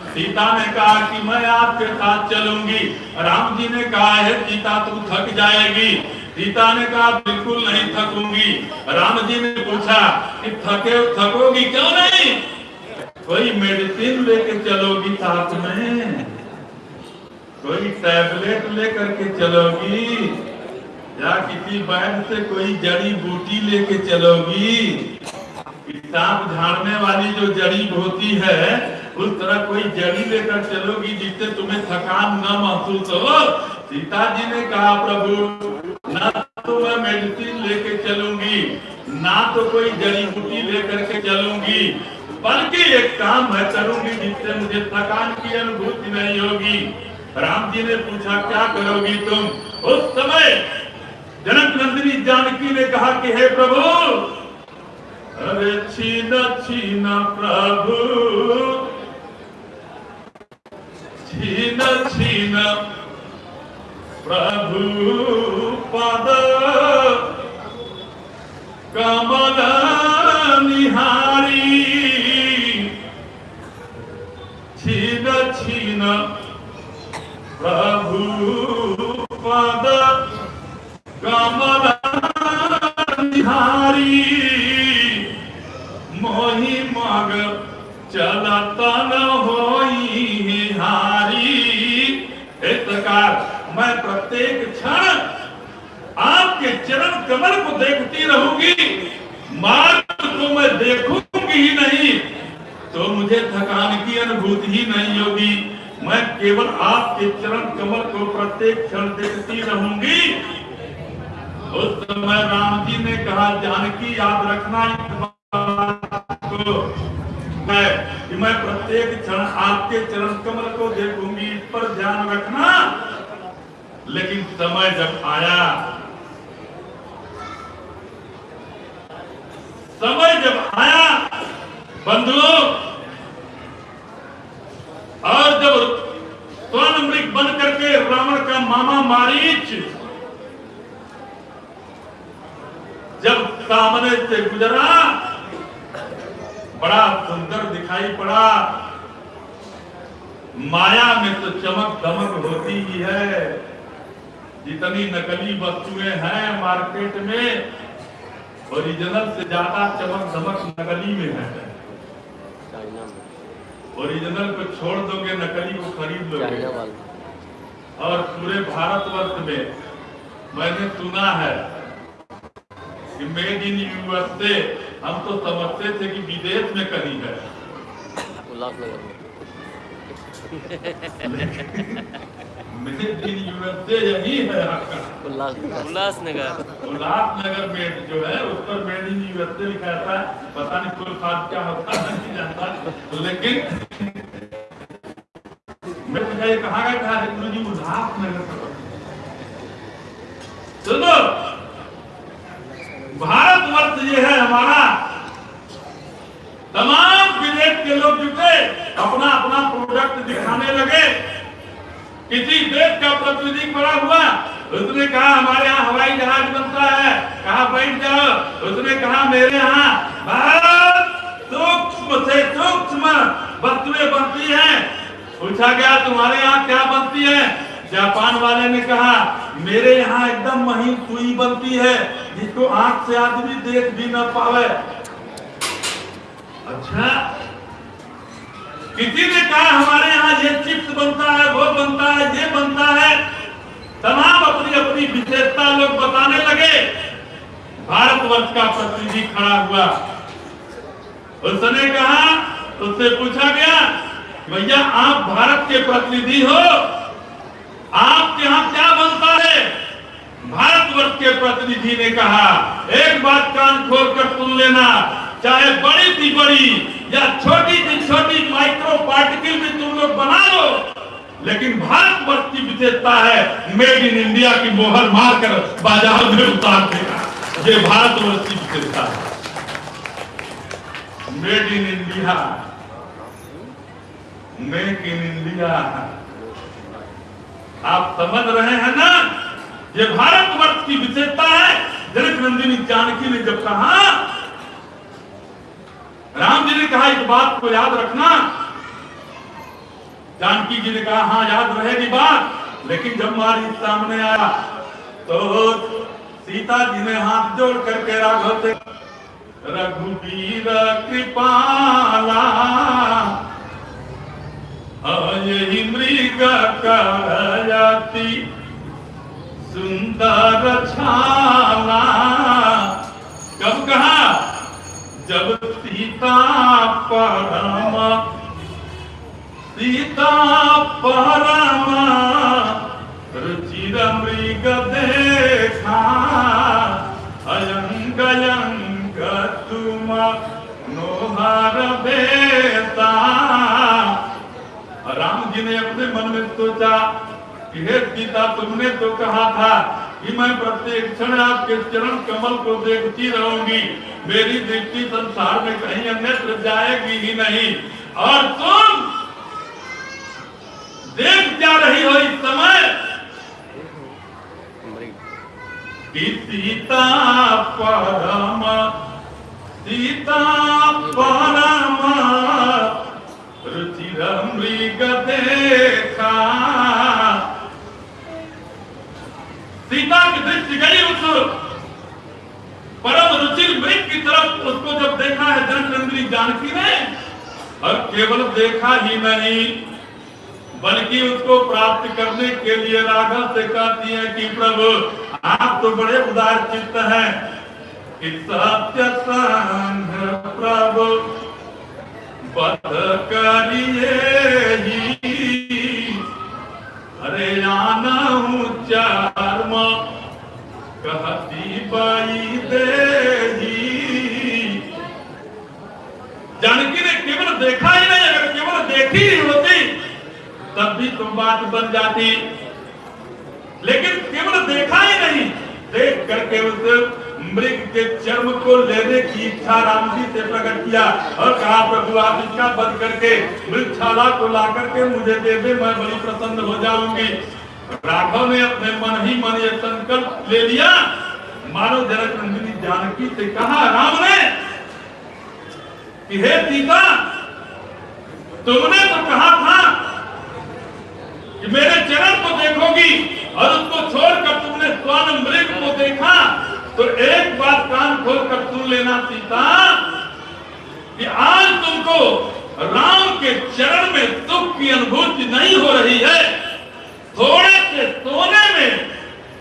Speaker 2: सीता ने कहा कि मैं आपके साथ चलूँगी। राम जी ने कहा है, सीता तू थक जाएगी। सीता ने कहा, बिल्कुल नहीं थकूँगी। राम जी ने पूछा कि थके, थकोगी क्यों नहीं? कोई मेडिसिन लेके चलोगी साथ में? कोई टैबलेट लेकर के चलोगी? या किसी वैद्य से कोई जड़ी बूटी लेके चलोगी? कि सांप झाड़ने वाली जो जड़ी होती है, उस तरह कोई जड़ी लेकर चलोगी जिससे तुम्हें थकान न महसूस हो? सीता जी ने कहा, प्रभु, ना तो मैं मेडिसिन लेके चलूँगी, ना तो कोई जड़ी बूटी लेकर के चलूँगी, बल्कि एक काम मैं करूँगी जिससे मुझे थकान की अनुभूति नहीं होगी। राम जी ने पूछा, क्या करोगी तुम? उस समय जनक नंदिनी जानकी ने कहा कि, हे प्रभु, अरे छीन छीन प्रभु, छीन छीन प्रभु पद कमल निहारी। छीन छीन, प्रभु पद कमल निहारी। मोहि मग चलत न होई हारी प्रकार मैं प्रत्येक क्षण आपके चरण कमल को देखती रहूँगी। मार्ग को मैं देखूँगी ही नहीं तो मुझे थकान की अनुभूति ही नहीं होगी। मैं केवल आपके चरण कमल को प्रत्येक क्षण देखती रहूँगी। उस समय राम जी ने कहा, जानकी, याद रखना मैं मैं प्रत्येक क्षण आपके चरण कमल को देखूँगी, इस पर ध्यान रखना। लेकिन समय जब आया, समय जब आया, बंधुओं, और जब स्वर्ण मृग बन करके रावण का मामा मारीच, जब सामने से गुजरा, बड़ा सुंदर दिखाई पड़ा। माया में तो चमक दमक होती ही है। जितनी नकली वस्तुएँ हैं मार्केट में ओरिजिनल से ज़्यादा चमक दमक नकली में है। ओरिजिनल को छोड़ दोगे नकली को खरीद लोगे। और पूरे भारतवर्ष में मैंने सुना है कि मेड इन यूएसए हम तो समझते थे कि विदेश में कहीं है। <laughs>
Speaker 3: उल्लासनगर। में
Speaker 2: यूएसए यही है आपका
Speaker 3: उल्लास उल्लासनगर
Speaker 2: उल्लासनगर में जो है, उस पर मेड इन यूएसए लिखा था पता नहीं फुल फास्ट क्या होता है, नहीं जानता। लेकिन मैं पूछा ये कहाँ गए कहा गुरु जी उल्लासनगर से सुनो भारतवर्ष ये है हमारा। तमाम विदेश के लोग जुटे अपना अपना प्रोडक्ट दिखाने लगे। किसी देश का प्रतिनिधि खड़ा हुआ, उसने कहा, हमारे यहाँ हवाई जहाज़ बनता है। कहा, बैठ जाओ। उसने कहा, मेरे यहाँ बहुत सूक्ष्म से सूक्ष्म वस्तुएँ बनती हैं। पूछा गया, तुम्हारे यहाँ क्या बनती है? जापान वाले ने कहा, मेरे यहाँ एकदम महीन सुई बनती है, जिसको आँख से आदमी देख भी न पावे। अच्छा किसी ने कहा, हमारे यहाँ ये चिप्स बनता है, वो बनता है, ये बनता है। तमाम अपनी अपनी विशेषता लोग बताने लगे। भारतवर्ष का प्रतिनिधि खड़ा हुआ। उसने कहा, उससे पूछा गया, भैया, आप भारत के प्रतिनिधि हो। आपके यहाँ क्या बनता है? भारतवर्ष के प्रतिनिधि ने कहा, एक बात कान खोल कर सुन लेना। चाहे बड़ी सी बड़ी या छोटी सी छोटी माइक्रो पार्टिकल भी तुम लोग बना लो, लेकिन भारतवर्ष की विशेषता है मेड इन इंडिया की मोहर मारकर बाज़ार में उतार देगा ये भारतवर्ष की विशेषता है। Made in India, make in India. आप समझ रहे हैं ना? ये भारतवर्ष की विशेषता है। जनक नंदिनी जानकी ने जब कहा राम जी ने कहा इस बात को याद रखना। जानकी जी ने कहा हाँ याद रहेगी बात। लेकिन जब मारी सामने आया तो सीता जी ने हाथ जोड़ करके राघव से, रघुवीर कृपाला यही मृग सुंदर छाला। कब कहा? जब सीता परम सीता परम रुचिर मृग देखा, अयंग अयंग तुम नोहर बेता। राम जी ने अपने मन में सोचा कि हे सीता, तुमने तो कहा था कि मैं प्रत्येक क्षण आपके चरण कमल को देखती रहूँगी। मेरी दृष्टि संसार में कहीं अन्यत्र जाएगी ही नहीं। और तुम देख जा रही हो इस समय? सीता परम सीता परम रुचिर मृग देखा। सीता की दृष्टि गई उस परम रुचिर मृग की तरफ़ उसको जब देखा है जनचंद्री जानकी ने, और केवल देखा ही नहीं, बल्कि उसको प्राप्त करने के लिए राघव से कहती है कि प्रभु, आप तो बड़े उदार चित्त हैं। प्रभु, बध करिए ही। अरे आना हूँ चार्म कहती बाई दे जानकी ने केवल देखा ही नहीं, अगर केवल देखी ही होती, तब भी तुम बात बन जाती। लेकिन केवल देखा ही नहीं, देख करके उस मृग के चर्म को लेने की इच्छा राम जी से प्रकट किया और कहा, प्रभु, आप इसका बंद करके मृगशाला को ला करके मुझे दे दे, मैं बड़ी प्रसन्न हो जाऊँगी। राघव ने अपने मन ही मन ये संकल्प ले लिया। मानो जनक नंदिनी जानकी से कहा, राम ने, कि हे सीता, तुमने तो कहा था कि मेरे चरण को देखोगी और उसको छोड़कर तुमने स्वर्ण मृग को देखा तो एक बात कान खोल कर सुन लेना सीता, कि आज तुमको राम के चरण में सुख की अनुभूति नहीं हो रही है। थोड़े से सोने में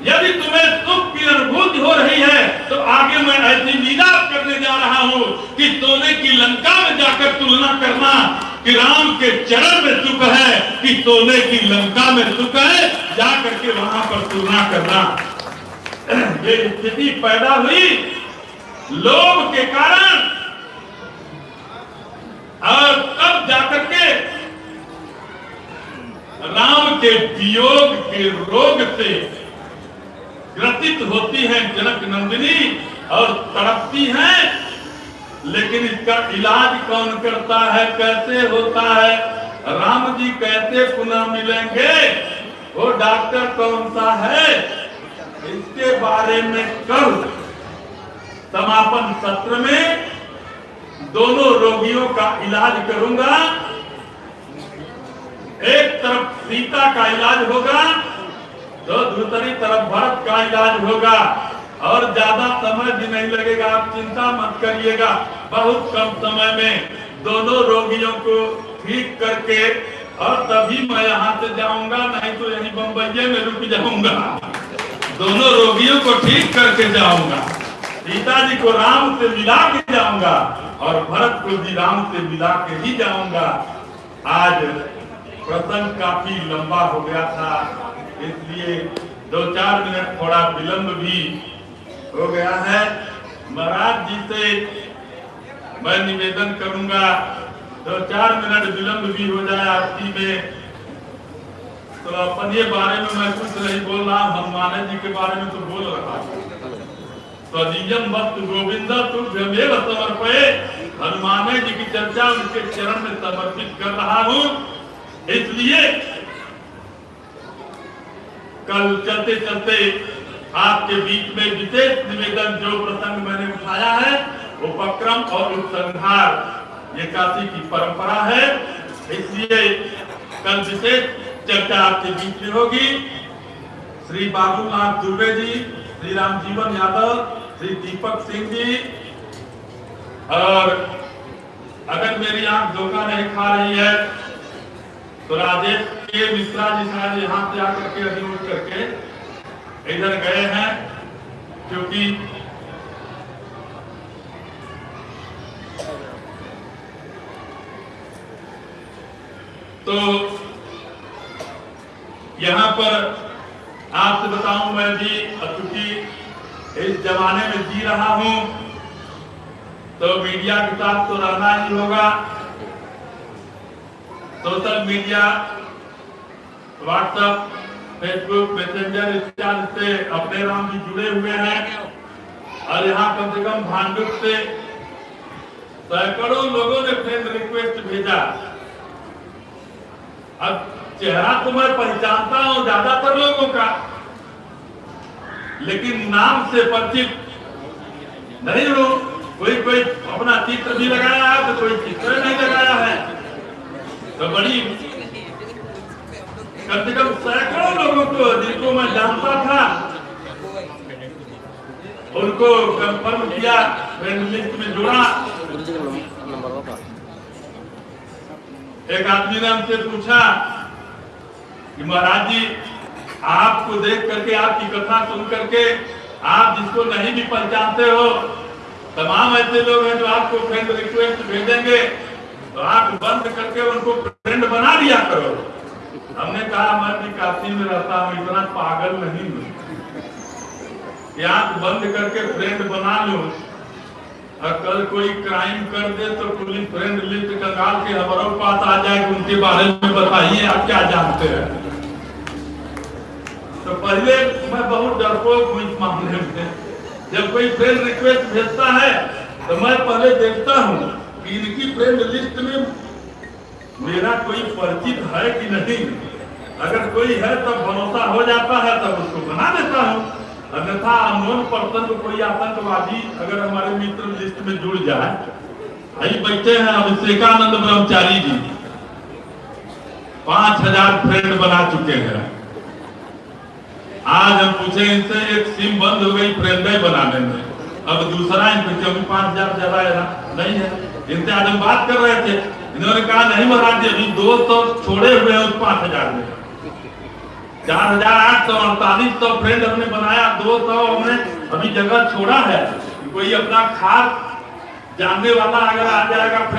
Speaker 2: यदि तुम्हें सुख की अनुभूति हो रही है तो आगे मैं ऐसी लीला करने जा रहा हूँ कि सोने की लंका में जाकर तुलना करना कि राम के चरण में सुख है, कि सोने की लंका में सुख है जा करके वहाँ पर तुलना करना। <clears throat> ये स्थिति पैदा हुई लोभ के कारण। और तब जाकर के राम के वियोग के रोग से ग्रसित होती है जनक नंदिनी और तड़पती हैं, लेकिन इसका इलाज कौन करता है, कैसे होता है, राम जी कैसे पुनः मिलेंगे? वो डॉक्टर कौन सा है? इसके बारे में कल समापन सत्र में दोनों रोगियों का इलाज करूँगा। एक तरफ़ सीता का इलाज होगा तो दूसरी तरफ़ भरत का इलाज होगा। और ज़्यादा समय भी नहीं लगेगा, आप चिंता मत करिएगा। बहुत कम समय में दोनों रोगियों को ठीक करके और तभी मैं यहाँ से जाऊँगा, नहीं तो यहीं बम्बई में रुक जाऊँगा। दोनों रोगियों को ठीक करके जाऊँगा। सीता जी को राम से मिला के जाऊँगा और भरत को भी राम से मिला के ही जाऊँगा। आज प्रसंग काफ़ी लंबा हो गया था, इसलिए दो चार मिनट थोड़ा विलंब भी हो गया है। महाराज जी से मैं निवेदन करूँगा, दो चार मिनट विलंब भी हो जाए आरती में। तो अपन ये बारे में मैं कुछ नहीं बोल रहा हनुमान जी के बारे में तो बोल रहा हूँ। वक्त गोविंद हनुमान जी की चर्चा उनके चरण में समर्पित कर रहा हूँ। इसलिए कल चलते चलते आपके बीच में विशेष निवेदन जो प्रसंग मैंने उठाया है, उपक्रम और उपसंहार, ये काशी की परंपरा है। इसलिए कल विशेष चर्चा आपके बीच में होगी। श्री बाबूनाथ दुबे जी, श्री राम जीवन यादव, श्री दीपक सिंह जी, और अगर मेरी आँख धोखा नहीं खा रही है तो राजेश के मिश्रा जी शायद यहाँ से आकर के अभी उठ करके इधर गए हैं, क्योंकि तो यहाँ पर आपसे बताऊँ मैं भी चूँकि इस जमाने में जी रहा हूँ तो मीडिया के साथ तो रहना ही होगा। Social media WhatsApp Facebook Messenger इत्यादि से अपने राम जी जुड़े हुए हैं। और यहाँ कम से कम भांडुप से सैकड़ों लोगों ने फ्रेंड रिक्वेस्ट भेजा। अब चेहरा तो मैं पहचानता हूँ ज़्यादातर लोगों का, लेकिन नाम से परिचित नहीं हूँ। कोई कोई अपना चित्र भी लगाया है तो कोई चित्र नहीं लगाया है। तो बड़ी कम से कम सैकड़ों लोगों को जिनको मैं जानता था। उनको कंफर्म किया लिस्ट में जोड़ा। एक आदमी ने हमसे पूछा कि, महाराज जी, आपको देख करके, आपकी कथा सुन करके आप जिसको नहीं भी पहचानते हो, तमाम ऐसे लोग हैं जो आपको फ्रेंड रिक्वेस्ट भेजेंगे। तो आप बंद करके उनको फ्रेंड बना दिया करो। हमने कहा, मैं भी काशी में रहता हूँ, इतना पागल नहीं हूँ। कि आँख बंद करके फ्रेंड बना लूँ। और कल कोई क्राइम कर दे तो पुलिस फ्रेंड लिस्ट कंगाल के हमारे पास आ जाए उनके बारे में बताइए, आप क्या जानते हैं? तो पहले मैं बहुत डरपोक हूँ इस मामले में। जब कोई फ्रेंड रिक्वेस्ट भेजता है तो मैं पहले देखता हूँ। इनकी फ्रेंड लिस्ट में मेरा कोई परिचित है कि नहीं? अगर कोई है, तब भरोसा हो जाता है, तब उसको बना देता हूँ। अन्यथा अननोन पर्सन को कोई आतंकवादी अगर हमारे मित्र लिस्ट में जुड़ जाए। आई बैठे हैं अभिषेकानंद ब्रह्मचारी जी। पाँच हज़ार फ्रेंड बना चुके हैं। आज हम पूछे इनसे, एक सिम बंद हो गई फ्रेंड बनाने में। अब दूसरा इनको पाँच हज़ार ज़्यादा नहीं है। इनसे आज हम बात कर रहे थे, इन्होंने कहा, नहीं महाराज जी, अभी दो सौ छोड़े हुए हैं पाँच हज़ार में। चार हज़ार आठ सौ अड़तालीस सौ फ्रेंड हमने बनाया, दो सौ हमने अभी जगह छोड़ा है। कोई अपना खास जानने वाला अगर आ जाएगा